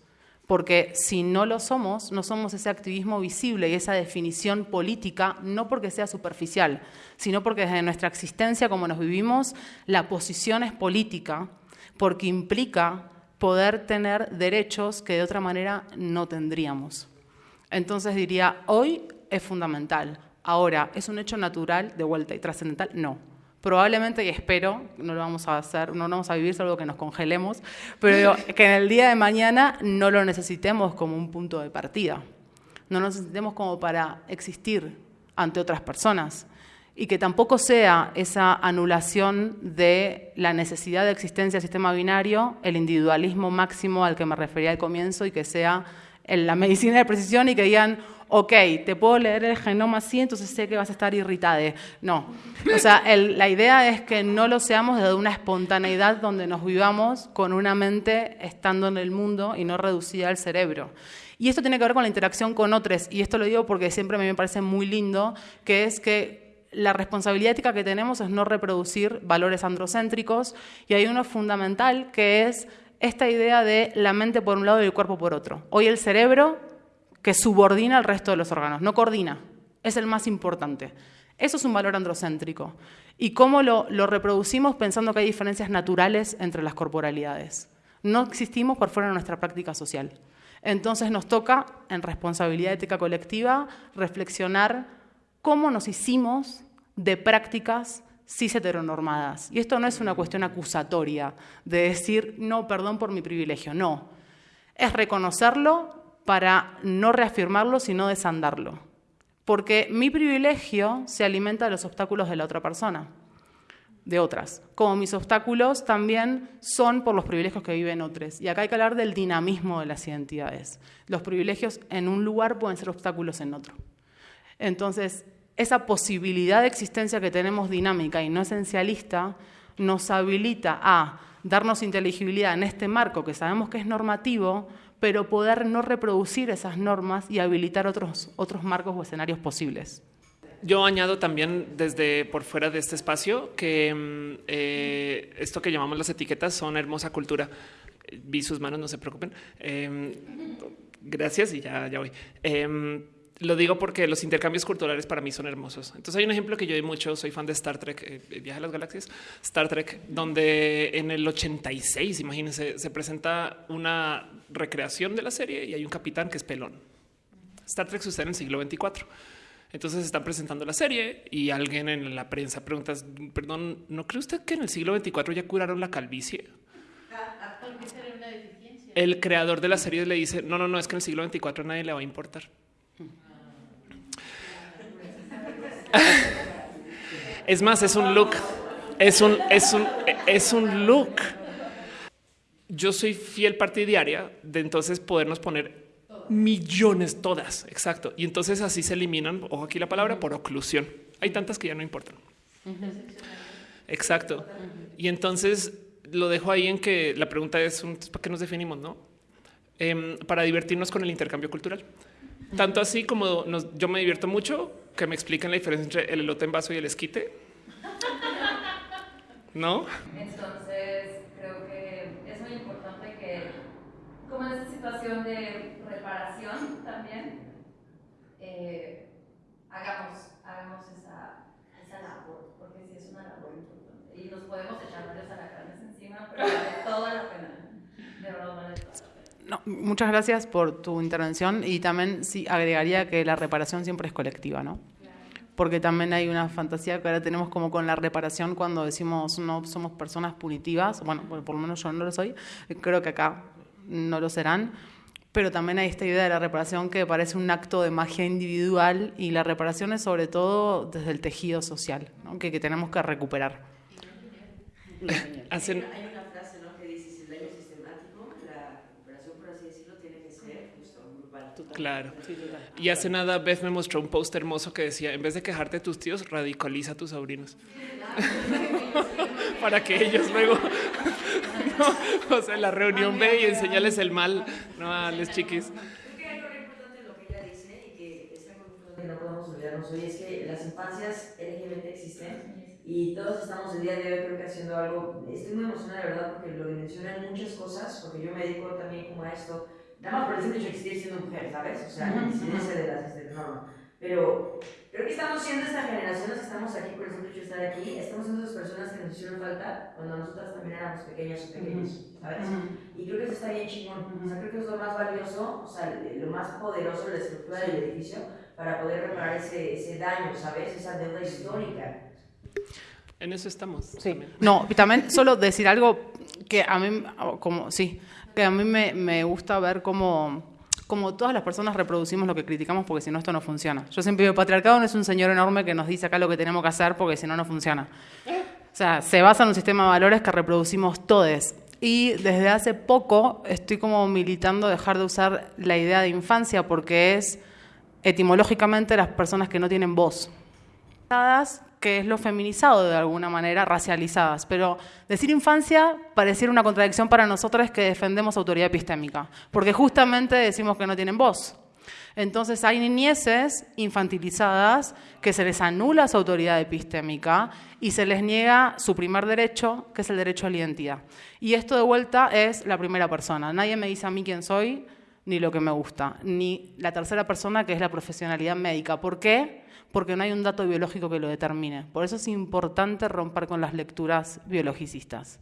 porque si no lo somos, no somos ese activismo visible y esa definición política, no porque sea superficial, sino porque desde nuestra existencia, como nos vivimos, la posición es política, porque implica poder tener derechos que de otra manera no tendríamos. Entonces diría, hoy es fundamental. Ahora, ¿es un hecho natural de vuelta y trascendental? No probablemente, y espero, no lo vamos a hacer, no lo vamos a vivir, solo que nos congelemos, pero *laughs* que en el día de mañana no lo necesitemos como un punto de partida, no lo necesitemos como para existir ante otras personas. Y que tampoco sea esa anulación de la necesidad de existencia del sistema binario, el individualismo máximo al que me refería al comienzo y que sea en la medicina de precisión y que digan, ok, te puedo leer el genoma así, entonces sé que vas a estar irritada. No. O sea, la idea es que no lo seamos desde una espontaneidad donde nos vivamos con una mente estando en el mundo y no reducida al cerebro. Y esto tiene que ver con la interacción con otros, y esto lo digo porque siempre me parece muy lindo, que es que la responsabilidad ética que tenemos es no reproducir valores androcéntricos, y hay uno fundamental que es esta idea de la mente por un lado y el cuerpo por otro. Hoy el cerebro que subordina al resto de los órganos, no coordina, es el más importante. Eso es un valor androcéntrico. ¿Y cómo lo, reproducimos pensando que hay diferencias naturales entre las corporalidades? No existimos por fuera de nuestra práctica social. Entonces nos toca, en responsabilidad ética colectiva, reflexionar cómo nos hicimos de prácticas cis heteronormadas. Y esto no es una cuestión acusatoria de decir, no, perdón por mi privilegio, no. Es reconocerlo para no reafirmarlo, sino desandarlo. Porque mi privilegio se alimenta de los obstáculos de la otra persona, de otras. Como mis obstáculos también son por los privilegios que viven otros. Y acá hay que hablar del dinamismo de las identidades. Los privilegios en un lugar pueden ser obstáculos en otro. Entonces, esa posibilidad de existencia que tenemos dinámica y no esencialista nos habilita a darnos inteligibilidad en este marco que sabemos que es normativo, pero poder no reproducir esas normas y habilitar otros, otros marcos o escenarios posibles. Yo añado también desde por fuera de este espacio que mm, eh, esto que llamamos las etiquetas son hermosa cultura. Vi sus manos, no se preocupen. Em, gracias y ya, ya voy. Em, lo digo porque los intercambios culturales para mí son hermosos. Entonces hay un ejemplo que yo doy mucho, soy fan de Star Trek, eh, Viaje a las Galaxias, Star Trek, donde en el 86, imagínense, se presenta una recreación de la serie y hay un capitán que es pelón. Star Trek sucede en el siglo 24. Entonces están presentando la serie y alguien en la prensa pregunta, perdón, ¿no cree usted que en el siglo 24 ya curaron la calvicie? El creador de la serie le dice, no, no, no, es que en el siglo 24 a nadie le va a importar. Es más, es un look. Es un, es un, es un look. Yo soy fiel partidaria de entonces podernos poner millones todas. Exacto. Y entonces así se eliminan, ojo aquí la palabra, por oclusión. Hay tantas que ya no importan. Exacto. Y entonces lo dejo ahí en que la pregunta es para qué nos definimos, no? Em, para divertirnos con el intercambio cultural. Tanto así como yo me divierto mucho que me expliquen la diferencia entre el elote en vaso y el esquite. ¿No? Entonces, creo que es muy importante que, como en esta situación de reparación también, eh, hagamos, hagamos esa, esa labor, porque sí es una labor importante. Y nos podemos echar varios alacranes encima, pero vale toda la pena. De verdad vale toda pena muchas gracias por tu intervención y también sí agregaría que la reparación siempre es colectiva, ¿no? Porque también hay una fantasía que ahora tenemos como con la reparación cuando decimos no somos personas punitivas, bueno, por lo menos yo no lo soy, creo que acá no lo serán, pero también hay esta idea de la reparación que parece un acto de magia individual y la reparación es sobre todo desde el tejido social, que, que tenemos que recuperar. Hacen Claro. Y hace nada Beth me mostró un post hermoso que decía, en vez de quejarte de tus tíos, radicaliza a tus sobrinos. *laughs* Para que ellos luego, *laughs* no, o sea, en la reunión ve y enseñales el mal, no a los chiquis. Creo que algo muy importante en lo que ella dice y que es algo que no podemos olvidarnos hoy es que las infancias LGBT existen y todos estamos el día de hoy creo que haciendo algo. Estoy muy emocionada de verdad porque lo dimensionan muchas cosas, porque yo me dedico también como a esto, nada más por el simple hecho de existir siendo mujer, ¿sabes? O sea, la incidencia de las este, no, Pero creo que estamos siendo esta generación, que estamos aquí por el simple hecho de estar aquí, estamos siendo esas personas que nos hicieron falta cuando nosotras también éramos pequeñas o pequeños, ¿sabes? Y creo que eso está bien chingón, o sea, creo que es lo más valioso, o sea, lo más poderoso de la estructura del edificio para poder reparar ese, ese daño, ¿sabes? Esa deuda histórica. En eso estamos. Sí. también. No, y también solo decir algo que a mí, como, sí, que a mí me, me gusta ver cómo, cómo todas las personas reproducimos lo que criticamos porque si no esto no funciona. Yo siempre digo, patriarcado no es un señor enorme que nos dice acá lo que tenemos que hacer porque si no no funciona. O sea, se basa en un sistema de valores que reproducimos todos. Y desde hace poco estoy como militando dejar de usar la idea de infancia porque es etimológicamente las personas que no tienen voz que es lo feminizado de alguna manera, racializadas. Pero decir infancia pareciera una contradicción para nosotros que defendemos autoridad epistémica, porque justamente decimos que no tienen voz. Entonces hay niñeces infantilizadas que se les anula su autoridad epistémica y se les niega su primer derecho, que es el derecho a la identidad. Y esto de vuelta es la primera persona. Nadie me dice a mí quién soy, ni lo que me gusta, ni la tercera persona, que es la profesionalidad médica. ¿Por qué? porque no hay un dato biológico que lo determine. Por eso es importante romper con las lecturas biologicistas,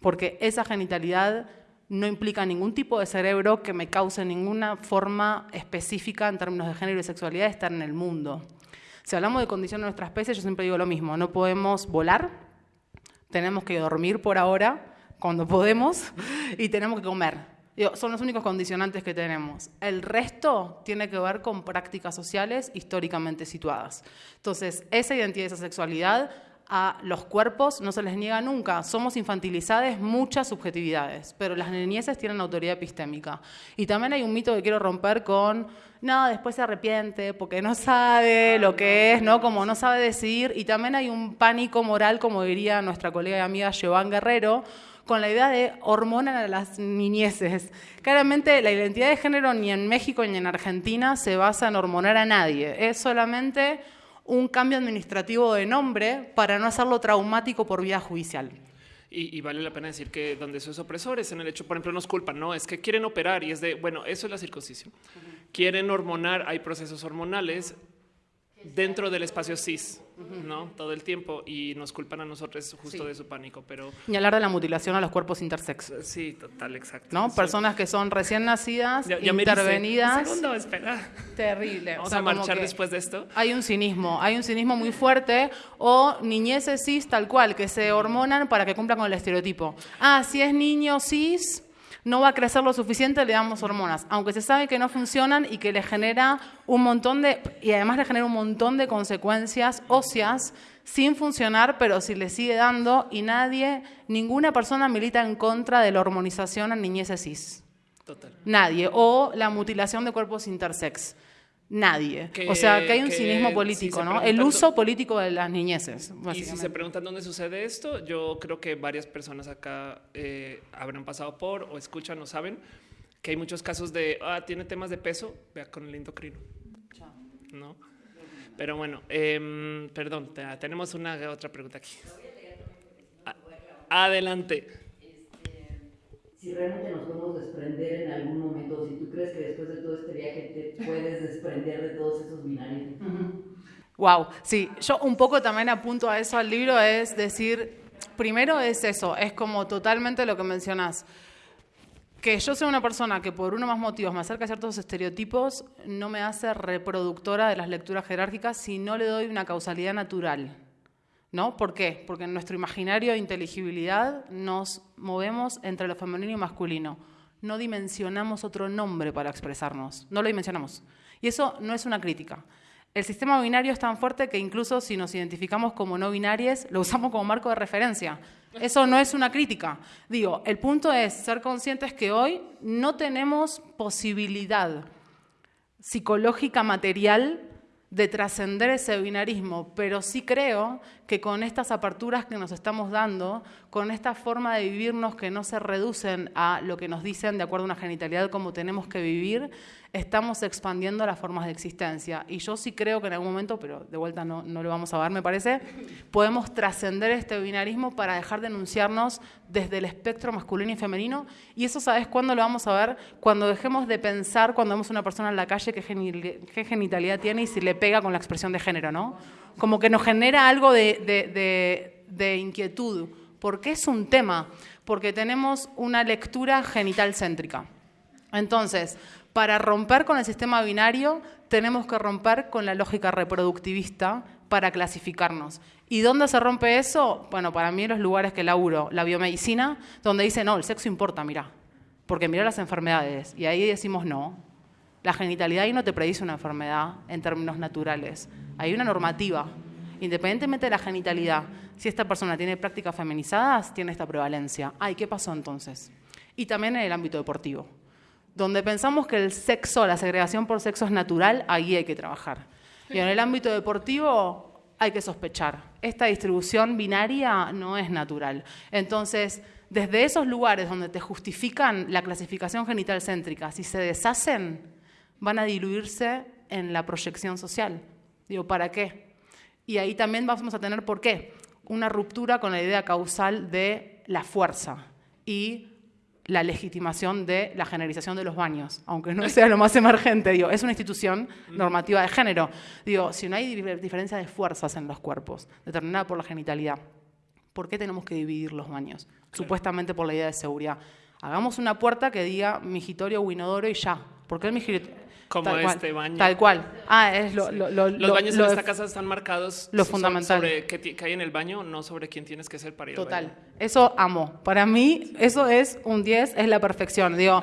porque esa genitalidad no implica ningún tipo de cerebro que me cause ninguna forma específica en términos de género y sexualidad de estar en el mundo. Si hablamos de condición de nuestra especie, yo siempre digo lo mismo, no podemos volar, tenemos que dormir por ahora, cuando podemos, *laughs* y tenemos que comer son los únicos condicionantes que tenemos. El resto tiene que ver con prácticas sociales históricamente situadas. Entonces, esa identidad y esa sexualidad a los cuerpos no se les niega nunca. Somos infantilizadas muchas subjetividades, pero las niñeces tienen autoridad epistémica. Y también hay un mito que quiero romper con, no, después se arrepiente porque no sabe lo que es, ¿no? Como no sabe decidir. Y también hay un pánico moral, como diría nuestra colega y amiga Giovanni Guerrero, con la idea de hormonar a las niñeces. Claramente la identidad de género ni en México ni en Argentina se basa en hormonar a nadie, es solamente un cambio administrativo de nombre para no hacerlo traumático por vía judicial. Y, vale la pena decir que donde eso es opresor es en el hecho, por ejemplo, nos culpan, no es que quieren operar y es de, bueno, eso es la circuncisión. Quieren hormonar, hay procesos hormonales dentro del espacio cis, ¿no? Todo el tiempo y nos culpan a nosotros justo de su pánico, pero... Y hablar de la mutilación a los cuerpos intersex. Sí, total, exacto. ¿No? Personas que son recién nacidas, intervenidas... segundo, espera. Terrible. Vamos a marchar después de esto. Hay un cinismo, hay un cinismo muy fuerte o niñeces cis tal cual, que se hormonan para que cumplan con el estereotipo. Ah, si es niño cis no va a crecer lo suficiente, le damos hormonas, aunque se sabe que no funcionan y que le genera un montón de, y además le genera un montón de consecuencias óseas sin funcionar, pero si le sigue dando y nadie, ninguna persona milita en contra de la hormonización en niñeces cis. Total. Nadie. O la mutilación de cuerpos intersex. Nadie. o sea, que hay un cinismo político, ¿no? El uso político de las niñeces. Y si se preguntan dónde sucede esto, yo creo que varias personas acá eh, habrán pasado por o escuchan o saben que hay muchos casos de, ah, tiene temas de peso, vea con el endocrino. ¿No? Pero bueno, eh, perdón, tenemos una otra pregunta aquí. Adelante si realmente nos podemos desprender en algún momento, si tú crees que después de todo este viaje te puedes desprender de todos esos binarios. Wow, sí, yo un poco también apunto a eso al libro, es decir, primero es eso, es como totalmente lo que mencionas. Que yo sea una persona que por uno más motivos me acerca a ciertos estereotipos no me hace reproductora de las lecturas jerárquicas si no le doy una causalidad natural. ¿No? ¿Por qué? Porque en nuestro imaginario de inteligibilidad nos movemos entre lo femenino y masculino. No dimensionamos otro nombre para expresarnos, no lo dimensionamos. Y eso no es una crítica. El sistema binario es tan fuerte que incluso si nos identificamos como no binarias, lo usamos como marco de referencia. Eso no es una crítica. Digo, el punto es ser conscientes que hoy no tenemos posibilidad psicológica material de trascender ese binarismo, pero sí creo que con estas aperturas que nos estamos dando, con esta forma de vivirnos que no se reducen a lo que nos dicen de acuerdo a una genitalidad como tenemos que vivir, estamos expandiendo las formas de existencia. Y yo sí creo que en algún momento, pero de vuelta no, no lo vamos a ver, me parece, podemos trascender este binarismo para dejar de enunciarnos desde el espectro masculino y femenino. Y eso, ¿sabes cuándo lo vamos a ver? Cuando dejemos de pensar, cuando vemos a una persona en la calle, qué, qué genitalidad tiene y si le pega con la expresión de género, ¿no? Como que nos genera algo de, de- de- de inquietud. ¿Por qué es un tema? Porque tenemos una lectura genital céntrica. Entonces, para romper con el sistema binario, tenemos que romper con la lógica reproductivista para clasificarnos. ¿Y dónde se rompe eso? Bueno, para mí los lugares que laburo, la biomedicina, donde dice, no, el sexo importa, mira, porque mira las enfermedades. Y ahí decimos, no, la genitalidad ahí no te predice una enfermedad en términos naturales. Hay una normativa. Independientemente de la genitalidad, si esta persona tiene prácticas feminizadas, tiene esta prevalencia. Ay, ¿qué pasó entonces? Y también en el ámbito deportivo donde pensamos que el sexo, la segregación por sexo es natural, ahí hay que trabajar. Y en el ámbito deportivo hay que sospechar. Esta distribución binaria no es natural. Entonces, desde esos lugares donde te justifican la clasificación genital céntrica, si se deshacen, van a diluirse en la proyección social. Digo, ¿para qué? Y ahí también vamos a tener, ¿por qué? Una ruptura con la idea causal de la fuerza y la legitimación de la generalización de los baños, aunque no sea lo más emergente, digo, es una institución normativa de género. Digo, si no hay dif- diferencia de fuerzas en los cuerpos, determinada por la genitalidad, ¿por qué tenemos que dividir los baños? Supuestamente por la idea de seguridad. Hagamos una puerta que diga migitorio o inodoro y ya. ¿Por qué el migitorio? Como Tal cual, este baño. Tal cual. Ah, es lo, lo- lo- Los lo- baños lo en de- esta casa están marcados lo fundamental. sobre qué, hay en el baño, no sobre quién tienes que ser para ir al Total. baño. Eso amo. Para mí, eso es un 10, es la perfección. Digo,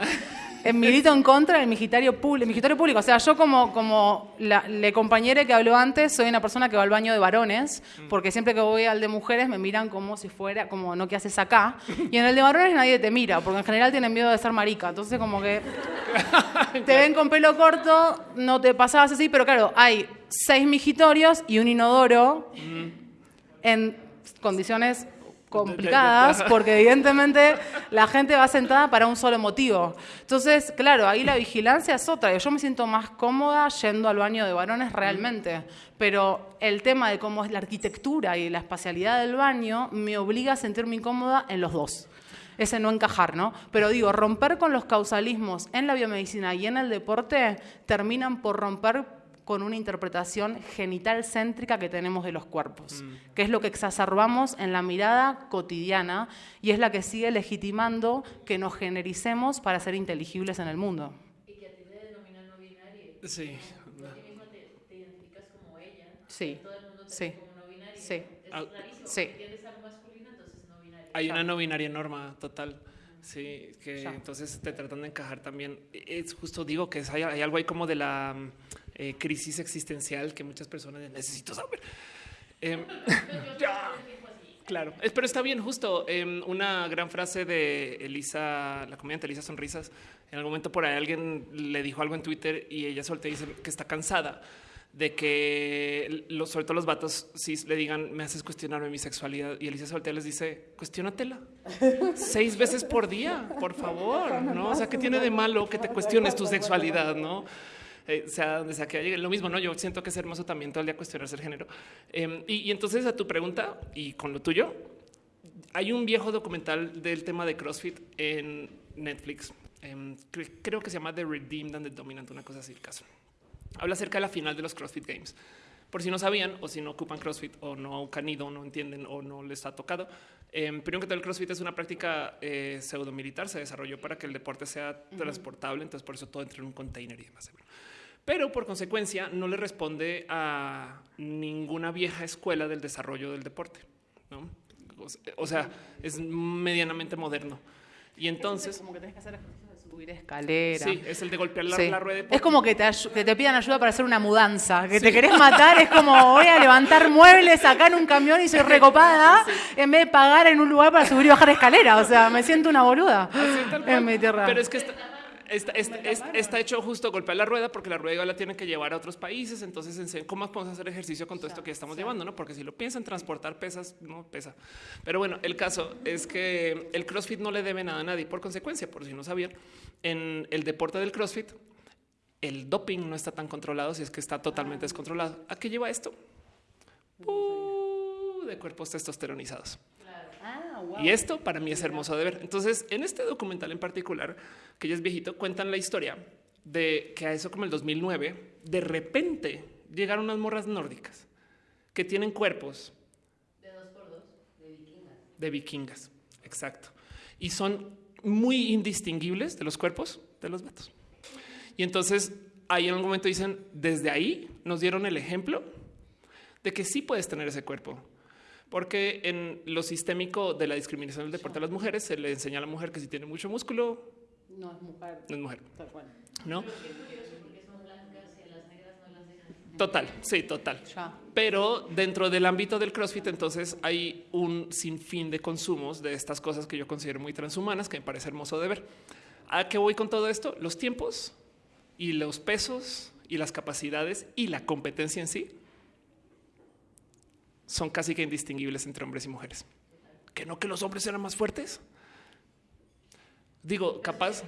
milito en contra del migitorio público. O sea, yo como, como la, le compañera que habló antes, soy una persona que va al baño de varones, porque siempre que voy al de mujeres me miran como si fuera, como no, ¿qué haces acá? Y en el de varones nadie te mira, porque en general tienen miedo de ser marica. Entonces, como que *laughs* te ven con pelo corto, no te pasabas así, pero claro, hay seis migitorios y un inodoro en condiciones complicadas, porque evidentemente la gente va sentada para un solo motivo. Entonces, claro, ahí la vigilancia es otra. Yo me siento más cómoda yendo al baño de varones realmente, pero el tema de cómo es la arquitectura y la espacialidad del baño me obliga a sentirme incómoda en los dos. Ese no encajar, ¿no? Pero digo, romper con los causalismos en la biomedicina y en el deporte terminan por romper con una interpretación genital céntrica que tenemos de los cuerpos, que es lo que exacerbamos en la mirada cotidiana y es la que sigue legitimando que nos genericemos para ser inteligibles en el mundo. Y que a ti te denominan no binario. Sí. Tú a ti mismo te, te identificas como ella. Sí, Todo el mundo te Sí. como no binario. Sí. Es rarísimo. sí. porque Tiendes algo masculino, entonces no binario. Hay una no binaria norma total. Sí, que Ya. entonces te tratan de encajar también. Es justo digo que es- hay, hay algo ahí como de la eh, crisis existencial que muchas personas necesito saber. Em, *laughs* ya. Claro, pero está bien, justo em, una gran frase de Elisa, la comediante Elisa Sonrisas. En algún momento por ahí alguien le dijo algo en Twitter y ella soltó y dice que está cansada de que los, sobre todo los vatos sí le digan me haces cuestionarme mi sexualidad y Elisa Soltea les dice cuestionatela *laughs* seis veces por día, por favor, no? O sea, ¿qué tiene de malo que te *laughs* cuestiones tu sexualidad, no? Eh, sea donde sea que llegue, lo mismo, no? Yo siento que es hermoso también todo el día cuestionarse el género. Eh, y, y entonces a tu pregunta y con lo tuyo, hay un viejo documental del tema de CrossFit en Netflix. Em, cre- creo que se llama The Redeemed and the Dominant, una cosa así el caso. Habla acerca de la final de los CrossFit Games. Por si no sabían o si no ocupan CrossFit o no han ido, no entienden o no les ha tocado. Eh, primero que todo, el CrossFit es una práctica eh, pseudo militar. Se desarrolló para que el deporte sea transportable. Entonces, por eso todo entra en un container y demás. Pero por consecuencia, no le responde a ninguna vieja escuela del desarrollo del deporte. ¿no? O se- O sea, es medianamente moderno. Y entonces, como que tenés que hacer ejercicios de subir escalera. sí, es el de golpear la, Sí. la rueda. de Es como que te, que te pidan ayuda para hacer una mudanza, que te querés matar, es como voy a levantar muebles acá en un camión y soy *laughs* recopada, en vez de pagar en un lugar para subir y bajar escalera. O sea, me siento una boluda en mi tierra. Pero es que está- está, está, está, está hecho justo golpear la rueda porque la rueda la tienen que llevar a otros países. Entonces, ¿cómo podemos hacer ejercicio con todo esto que estamos llevando? ¿no? Porque si lo piensan, transportar pesas, no pesa. Pero bueno, el caso es que el CrossFit no le debe nada a nadie. Por consecuencia, por si no sabían, en el deporte del CrossFit, el doping no está tan controlado si es que está totalmente descontrolado. ¿A qué lleva esto? Uh, de cuerpos testosteronizados. Ah, wow. Y esto para mí es hermoso de ver. Entonces, en este documental en particular, que ya es viejito, cuentan la historia de que a eso como el 2009, de repente llegaron unas morras nórdicas que tienen cuerpos De dos por dos. de vikingas. Exacto. Y son muy indistinguibles de los cuerpos de los vatos. Y entonces ahí en algún momento dicen, desde ahí nos dieron el ejemplo de que sí puedes tener ese cuerpo. Porque en lo sistémico de la discriminación del deporte a las mujeres se le enseña a la mujer que si tiene mucho músculo, No es mujer, no es mujer, tal cual. ¿no? Porque son blancas y a las negras no las dejan. Total, sí, total. Pero dentro del ámbito del CrossFit, entonces hay un sinfín de consumos de estas cosas que yo considero muy transhumanas, que me parece hermoso de ver. ¿A qué voy con todo esto? Los tiempos y los pesos y las capacidades y la competencia en sí son casi que indistinguibles entre hombres y mujeres. Que no que los hombres eran más fuertes. Digo, capaz.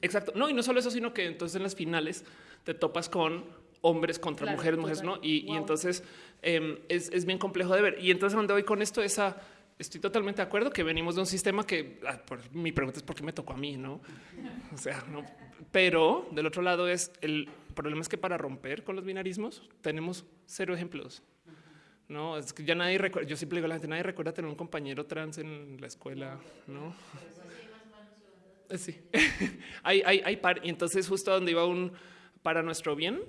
Exacto. No, y no solo eso, sino que entonces en las finales te topas con hombres contra Claro, mujeres, mujeres. ¿no? Y, y entonces em, es, es bien complejo de ver. Y entonces, ¿a dónde voy con esto? Esa, estoy totalmente de acuerdo que venimos de un sistema que, ah, por- mi pregunta es por qué me tocó a mí, ¿no? O sea, no. Pero del otro lado es el problema es que para romper con los binarismos tenemos cero ejemplos. No, es que ya nadie recuerda. Yo siempre digo a la gente, nadie recuerda tener un compañero trans en la escuela, ¿no? Sí, *laughs* hay, hay, hay par. Y entonces, justo donde iba un para nuestro bien,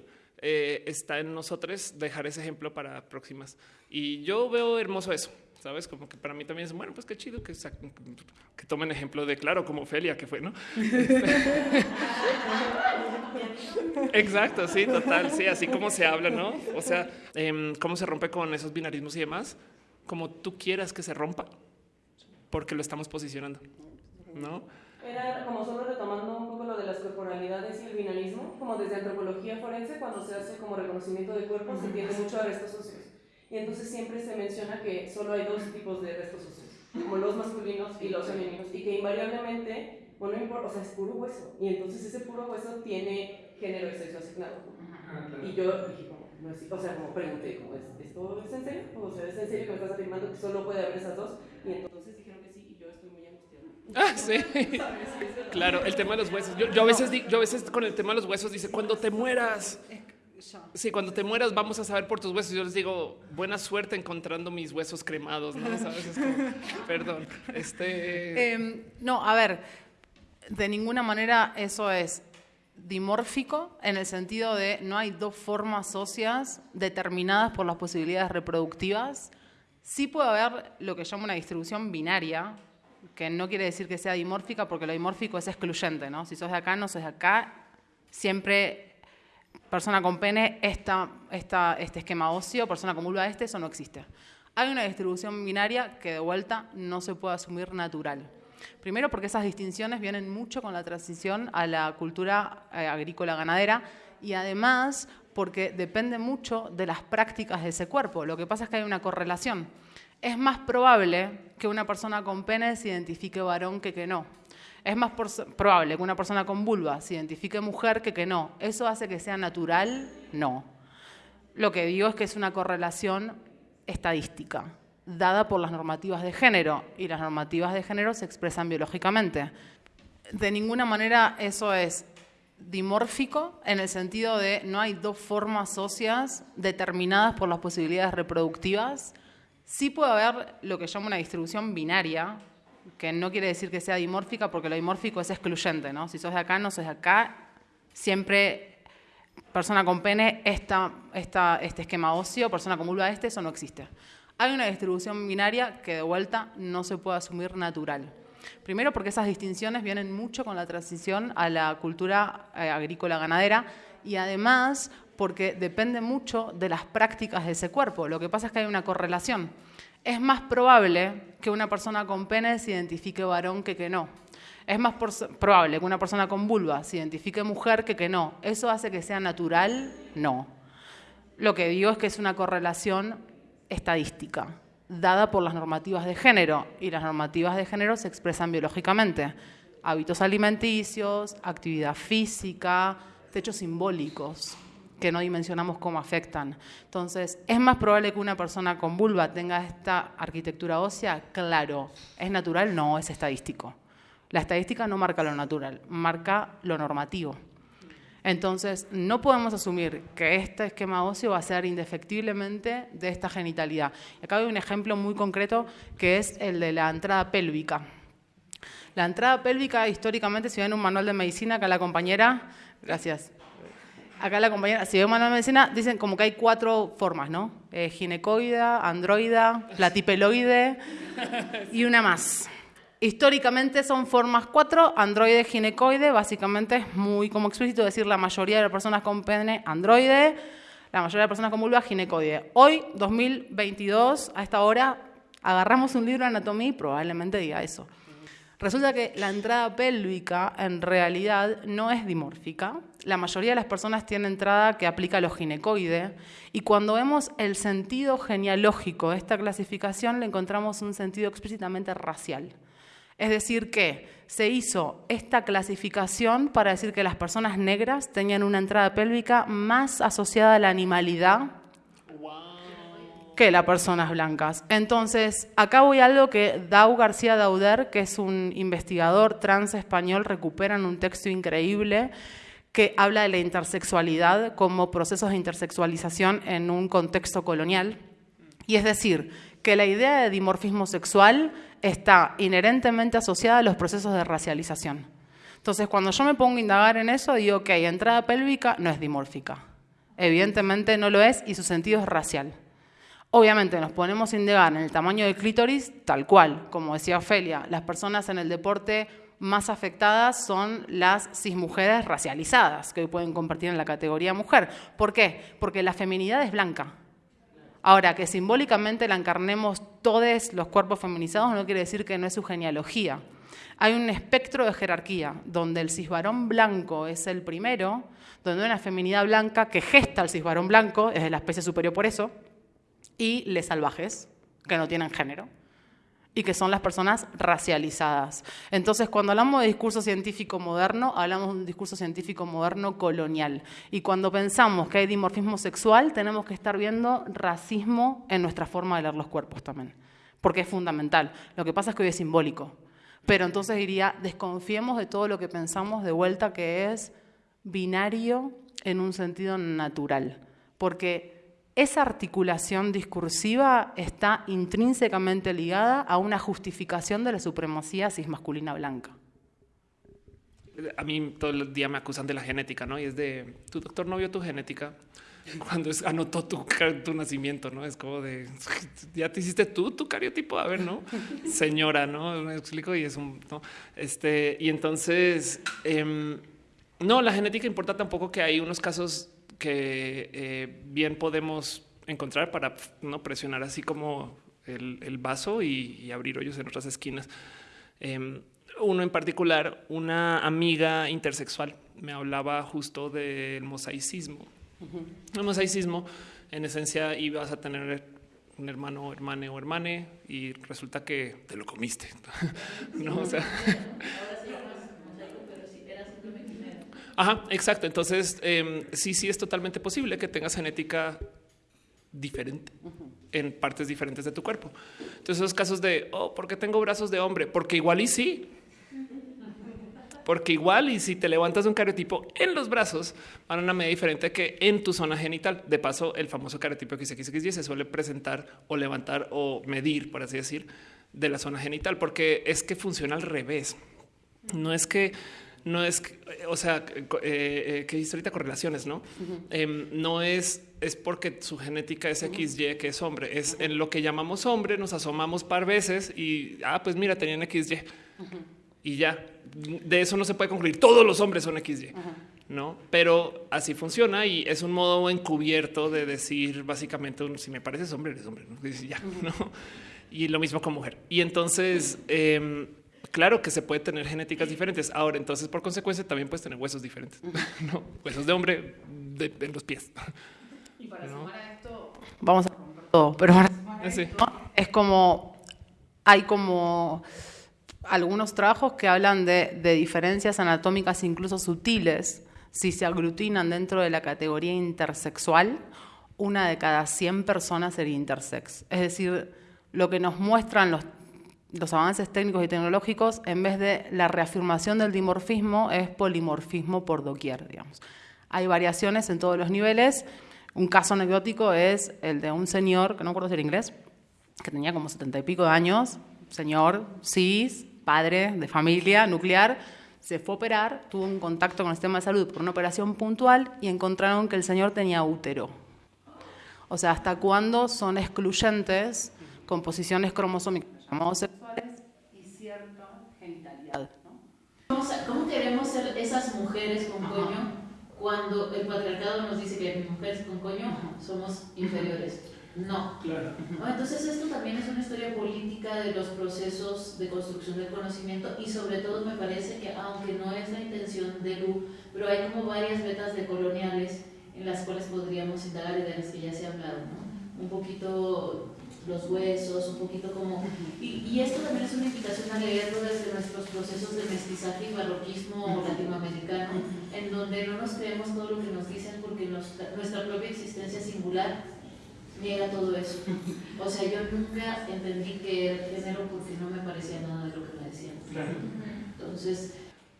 eh, está en nosotros dejar ese ejemplo para próximas. Y yo veo hermoso eso, ¿sabes? Como que para mí también es bueno, pues qué chido que, que tomen ejemplo de, claro, como Ofelia, que fue, ¿no? *laughs* Exacto, sí, total, sí, así como se habla, ¿no? O sea, em, cómo se rompe con esos binarismos y demás, como tú quieras que se rompa, porque lo estamos posicionando, ¿no? Era como solo retomando un poco lo de las corporalidades y el binarismo, como desde antropología forense, cuando se hace como reconocimiento de cuerpos, se tiende mucho a restos óseos. Y entonces siempre se menciona que solo hay dos tipos de restos óseos, como los masculinos y los femeninos, y que invariablemente, bueno, no importa, o sea, es puro hueso. Y entonces ese puro hueso tiene género y sexo asignado. Y yo dije, como, no es, o sea, como pregunté, como, ¿es, ¿esto es en serio? O sea, ¿es en serio que me estás afirmando que solo puede haber esas dos? Y entonces dijeron que sí, y yo estoy muy angustiada. Ah, sí. *laughs* Claro, el tema de los huesos. Yo, yo a veces, yo a veces con el tema de los huesos dice cuando te mueras. Sí, cuando te mueras vamos a saber por tus huesos. Yo les digo buena suerte encontrando mis huesos cremados, ¿no? ¿Sabes? Es como, *laughs* perdón. Este. Em, no, a ver, de ninguna manera eso es dimórfico en el sentido de no hay dos formas óseas determinadas por las posibilidades reproductivas. Sí puede haber lo que llamo una distribución binaria, que no quiere decir que sea dimórfica porque lo dimórfico es excluyente, ¿no? Si sos de acá, no sos de acá, siempre persona con pene, esta, este esquema óseo, persona con vulva, este, eso no existe. Hay una distribución binaria que de vuelta no se puede asumir natural. Primero porque esas distinciones vienen mucho con la transición a la cultura eh, agrícola ganadera y además porque depende mucho de las prácticas de ese cuerpo. Lo que pasa es que hay una correlación. Es más probable que una persona con pene se identifique varón que que no. Es más probable que una persona con vulva se identifique mujer que que no. ¿Eso hace que sea natural? No. Lo que digo es que es una correlación estadística, dada por las normativas de género, y las normativas de género se expresan biológicamente. De ninguna manera eso es dimórfico en el sentido de no hay dos formas óseas determinadas por las posibilidades reproductivas. Sí puede haber lo que llamo una distribución binaria, que no quiere decir que sea dimórfica porque lo dimórfico es excluyente, ¿no? Si sos de acá, no sos de acá, siempre persona con pene, esta, este esquema óseo, persona con vulva, este, eso no existe. Hay una distribución binaria que de vuelta no se puede asumir natural. Primero porque esas distinciones vienen mucho con la transición a la cultura eh, agrícola ganadera y además porque depende mucho de las prácticas de ese cuerpo. Lo que pasa es que hay una correlación. Es más probable que una persona con pene se identifique varón que que no. Es más probable que una persona con vulva se identifique mujer que que no. ¿Eso hace que sea natural? No. Lo que digo es que es una correlación estadística, dada por las normativas de género, y las normativas de género se expresan biológicamente. Hábitos alimenticios, actividad física, techos simbólicos que no dimensionamos cómo afectan. Entonces, ¿es más probable que una persona con vulva tenga esta arquitectura ósea? Claro. ¿Es natural? No, es estadístico. La estadística no marca lo natural, marca lo normativo. Entonces, no podemos asumir que este esquema óseo va a ser indefectiblemente de esta genitalidad. Acá hay un ejemplo muy concreto que es el de la entrada pélvica. La entrada pélvica, históricamente, si ven un manual de medicina, acá la compañera, gracias, acá la compañera, si ven un manual de medicina, dicen como que hay cuatro formas, ¿no? Eh, ginecoida, androida, platipeloide y una más. Históricamente son formas cuatro, androide, ginecoide, básicamente es muy como explícito decir la mayoría de las personas con pene androide, la mayoría de personas con vulva ginecoide. Hoy, 2022, a esta hora, agarramos un libro de anatomía y probablemente diga eso. Resulta que la entrada pélvica en realidad no es dimórfica. La mayoría de las personas tienen entrada que aplica a los ginecoide y cuando vemos el sentido genealógico de esta clasificación le encontramos un sentido explícitamente racial. Es decir, que se hizo esta clasificación para decir que las personas negras tenían una entrada pélvica más asociada a la animalidad que las personas blancas. Entonces, acá voy a algo que Dau García Dauder, que es un investigador trans español, recupera en un texto increíble que habla de la intersexualidad como procesos de intersexualización en un contexto colonial. Y es decir, que la idea de dimorfismo sexual está inherentemente asociada a los procesos de racialización. Entonces, cuando yo me pongo a indagar en eso, digo que entrada pélvica no es dimórfica. Evidentemente no lo es y su sentido es racial. Obviamente nos ponemos a indagar en el tamaño del clítoris, tal cual, como decía Ofelia, las personas en el deporte más afectadas son las cismujeres racializadas, que hoy pueden compartir en la categoría mujer. ¿Por qué? Porque la feminidad es blanca. Ahora, que simbólicamente la encarnemos todos los cuerpos feminizados no quiere decir que no es su genealogía. Hay un espectro de jerarquía, donde el cisbarón blanco es el primero, donde una feminidad blanca que gesta al cisbarón blanco, es de la especie superior por eso, y les salvajes, que no tienen género y que son las personas racializadas. Entonces, cuando hablamos de discurso científico moderno, hablamos de un discurso científico moderno colonial. Y cuando pensamos que hay dimorfismo sexual, tenemos que estar viendo racismo en nuestra forma de leer los cuerpos también, porque es fundamental. Lo que pasa es que hoy es simbólico. Pero entonces diría, desconfiemos de todo lo que pensamos de vuelta que es binario en un sentido natural, porque esa articulación discursiva está intrínsecamente ligada a una justificación de la supremacía cismasculina blanca. A mí todo el día me acusan de la genética, ¿no? Y es de, tu doctor no vio tu genética *laughs* cuando es, anotó tu, tu nacimiento, ¿no? Es como de, *laughs* ya te hiciste tú, tu cariotipo, a ver, ¿no? *laughs* Señora, ¿no? Me explico y es un, ¿no? Este, y entonces, em, no, la genética importa tampoco que hay unos casos que eh, bien podemos encontrar para no presionar así como el, vaso y, abrir hoyos en otras esquinas. Em, uno en particular, una amiga intersexual me hablaba justo del mosaicismo. El mosaicismo, en esencia, ibas a tener un hermano, hermane o hermane y resulta que te lo comiste. *laughs* no, o sea, Ajá, exacto. Entonces, em, sí, sí es totalmente posible que tengas genética diferente en partes diferentes de tu cuerpo. Entonces, esos casos de, oh, ¿por qué tengo brazos de hombre? Porque igual y sí. Porque igual y si te levantas un cariotipo en los brazos, van a una medida diferente que en tu zona genital. De paso, el famoso cariotipo XXXY se suele presentar o levantar o medir, por así decir, de la zona genital, porque es que funciona al revés. No es que no es, o sea, eh, eh, que hice ahorita correlaciones, ¿no? Em, no es, es porque su genética es XY, que es hombre, es en lo que llamamos hombre, nos asomamos par veces y, ah, pues mira, tenían XY. Y ya, de eso no se puede concluir, todos los hombres son XY. No, pero así funciona y es un modo encubierto de decir básicamente si me pareces hombre, eres hombre. ¿no? Y ya, no. Y lo mismo con mujer. Y entonces, em, claro que se puede tener genéticas diferentes. Ahora, entonces, por consecuencia, también puedes tener huesos diferentes. *laughs* no, huesos de hombre de, de los pies. Y para sumar a esto, vamos a romper todo, pero para sumar a Sí. esto, es como, hay como algunos trabajos que hablan de, de diferencias anatómicas incluso sutiles, si se aglutinan dentro de la categoría intersexual, una de cada 100 personas sería intersex. Es decir, lo que nos muestran los, los avances técnicos y tecnológicos, en vez de la reafirmación del dimorfismo, es polimorfismo por doquier, digamos. Hay variaciones en todos los niveles. Un caso anecdótico es el de un señor, que no recuerdo si era inglés, que tenía como setenta y pico de años, señor cis, padre de familia nuclear, se fue a operar, tuvo un contacto con el sistema de salud por una operación puntual y encontraron que el señor tenía útero. O sea, ¿hasta cuándo son excluyentes composiciones cromosómicas llamados sexuales y cierta genitalidad? ¿no? ¿Cómo, queremos ser esas mujeres con coño cuando el patriarcado nos dice que las mujeres con coño somos inferiores? No. ¿No? Entonces esto también es una historia política de los procesos de construcción del conocimiento y sobre todo me parece que aunque no es la intención de Lu, pero hay como varias vetas decoloniales en las cuales podríamos indagar y de las que ya se ha hablado, ¿no? Un poquito los huesos, un poquito como... Y, y esto también es una invitación a leerlo desde nuestros procesos de mestizaje y barroquismo latinoamericano, en donde no nos creemos todo lo que nos dicen porque nos- nuestra propia existencia singular niega todo eso. O sea, yo nunca entendí que era género porque no me parecía nada de lo que me decían. Entonces,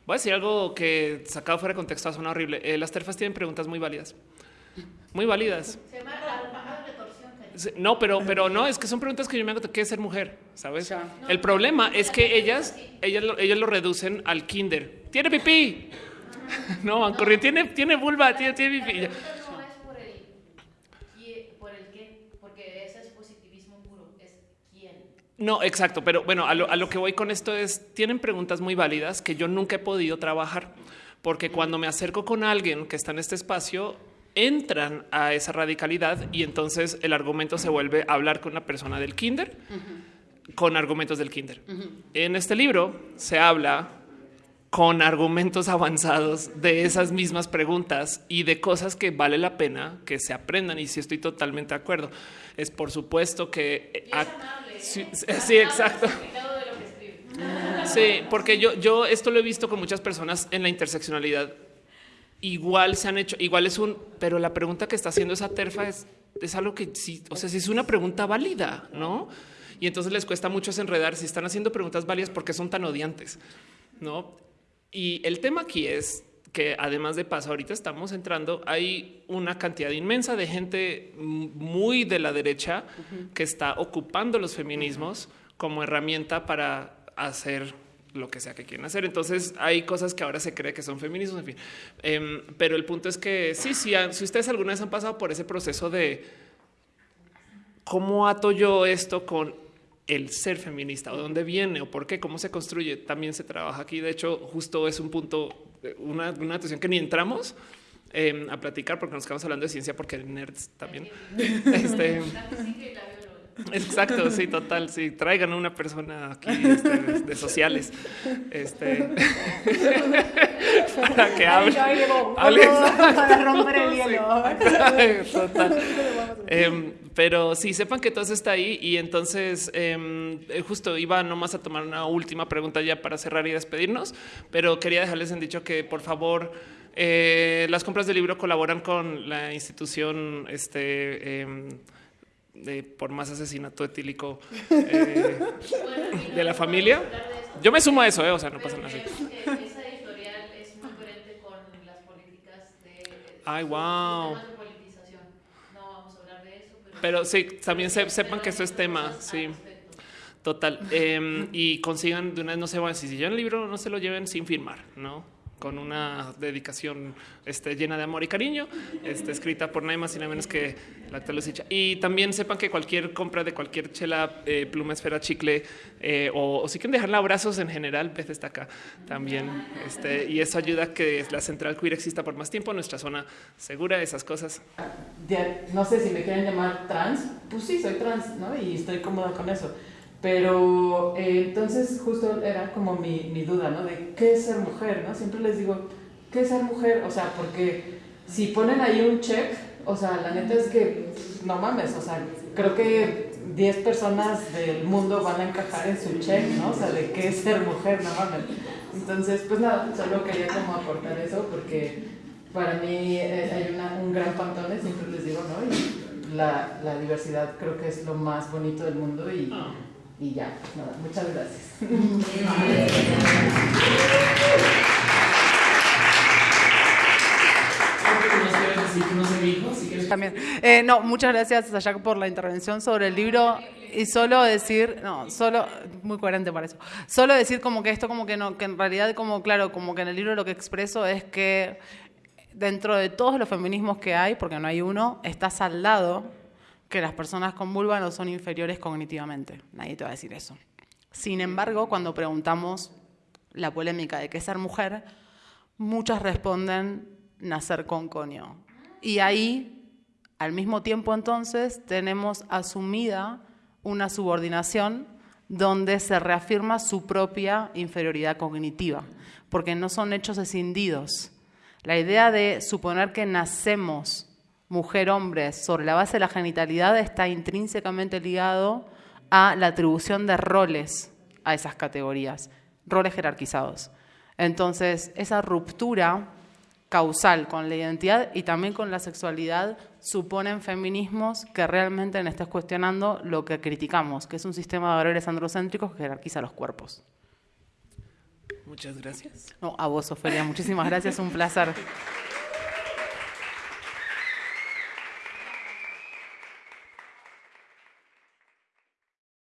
Voy a decir algo que sacado fuera de contexto suena horrible. Eh, las terfas tienen preguntas muy válidas. Muy válidas. se llama la la retorsión. cariño. Sí, No, pero, pero no, es que son preguntas que yo me hago, ¿qué es ser mujer? ¿Sabes? Ya. El problema es que ellas, ellas, lo, ellas lo reducen al kinder. ¡Tiene pipí! *laughs* No, van corriendo. Tiene, tiene vulva, tiene, tiene La pipí. Ya. pregunta no es por el, qui- por el qué, porque ese es positivismo puro, es quién. No, exacto, pero bueno, a lo, a lo que voy con esto es, tienen preguntas muy válidas que yo nunca he podido trabajar, porque cuando me acerco con alguien que está en este espacio, entran a esa radicalidad y entonces el argumento se vuelve a hablar con una persona del kinder, con argumentos del kinder. En este libro se habla con argumentos avanzados de esas mismas preguntas y de cosas que vale la pena que se aprendan. Y sí estoy totalmente de acuerdo. Es por supuesto que... eh, ac- amable, ¿eh? sí, sí, exacto. Sí, porque yo, yo esto lo he visto con muchas personas en la interseccionalidad. Igual se han hecho, igual es un, pero la pregunta que está haciendo esa terfa es, es algo que sí, o sea, sí es una pregunta válida, ¿no? Y entonces les cuesta mucho enredar si están haciendo preguntas válidas porque son tan odiantes, ¿no? Y el tema aquí es que además de paso, ahorita estamos entrando, hay una cantidad inmensa de gente muy de la derecha que está ocupando los feminismos como herramienta para hacer lo que sea que quieren hacer. Entonces hay cosas que ahora se cree que son feminismos, en fin. Em, pero el punto es que sí, sí, si ustedes alguna vez han pasado por ese proceso de cómo ato yo esto con el ser feminista o dónde viene o por qué, cómo se construye, también se trabaja aquí. De hecho, justo es un punto, una, una atención que ni entramos eh, a platicar porque nos quedamos hablando de ciencia porque nerds también. Este, Exacto, sí, total. Sí, traigan a una persona aquí este, de, de sociales este, *laughs* para que hable. Para romper el *laughs* hielo. *laughs* Total. Em, pero sí, sepan que todo eso está ahí y entonces em, eh, justo iba nomás a tomar una última pregunta ya para cerrar y despedirnos, pero quería dejarles en dicho que por favor eh, las compras de libro colaboran con la institución este, em, de, por más asesinato etílico *laughs* eh, Bueno, de la familia. de eso, Yo me sumo a eso, eh, o sea, no pasa nada. así. creemos que esa editorial es muy coherente con las políticas de. Ay, wow. de politización. No vamos a hablar de eso, pero. Pero sí, también se- sepan que esto es tema, sí. Total. Eh, y consigan de una vez, no se van, si llevan el libro, no se lo lleven sin firmar, ¿no? Con una dedicación este, llena de amor y cariño, este, escrita por nadie más y nada menos que la actual Lucicha. Y también sepan que cualquier compra de cualquier chela, eh, pluma, esfera, chicle, eh, o, o si quieren dejarla abrazos en general, Beth está acá también. Este, y eso ayuda a que la central queer exista por más tiempo, nuestra zona segura, esas cosas. No sé si me quieren llamar trans, pues sí, soy trans, ¿no? Y estoy cómoda con eso. Pero eh, entonces justo era como mi, mi duda, ¿no? De qué es ser mujer, ¿no? Siempre les digo, ¿qué es ser mujer? O sea, porque si ponen ahí un check, o sea, la neta es que no mames, o sea, creo que 10 personas del mundo van a encajar en su check, ¿no? O sea, de qué es ser mujer, no mames. Entonces, pues nada, solo quería como aportar eso porque para mí eh, hay una, un gran pantone, siempre les digo, ¿no? Y la, la diversidad creo que es lo más bonito del mundo y, y ya, nada, muchas gracias. También. Eh, no, muchas gracias por la intervención sobre el libro y solo decir, no, solo, muy coherente para eso, solo decir como que esto como que no, que en realidad como, claro, como que en el libro lo que expreso es que dentro de todos los feminismos que hay, porque no hay uno, está saldado que las personas con vulva no son inferiores cognitivamente. Nadie te va a decir eso. Sin embargo, cuando preguntamos la polémica de qué ser mujer, muchas responden nacer con conio. Y ahí, al mismo tiempo entonces, tenemos asumida una subordinación donde se reafirma su propia inferioridad cognitiva, porque no son hechos escindidos. La idea de suponer que nacemos mujer-hombre sobre la base de la genitalidad está intrínsecamente ligado a la atribución de roles a esas categorías, roles jerarquizados. Entonces, esa ruptura causal con la identidad y también con la sexualidad suponen feminismos que realmente estén cuestionando lo que criticamos, que es un sistema de valores androcéntricos que jerarquiza los cuerpos. Muchas gracias. No, a vos, Ofelia, muchísimas gracias, un placer.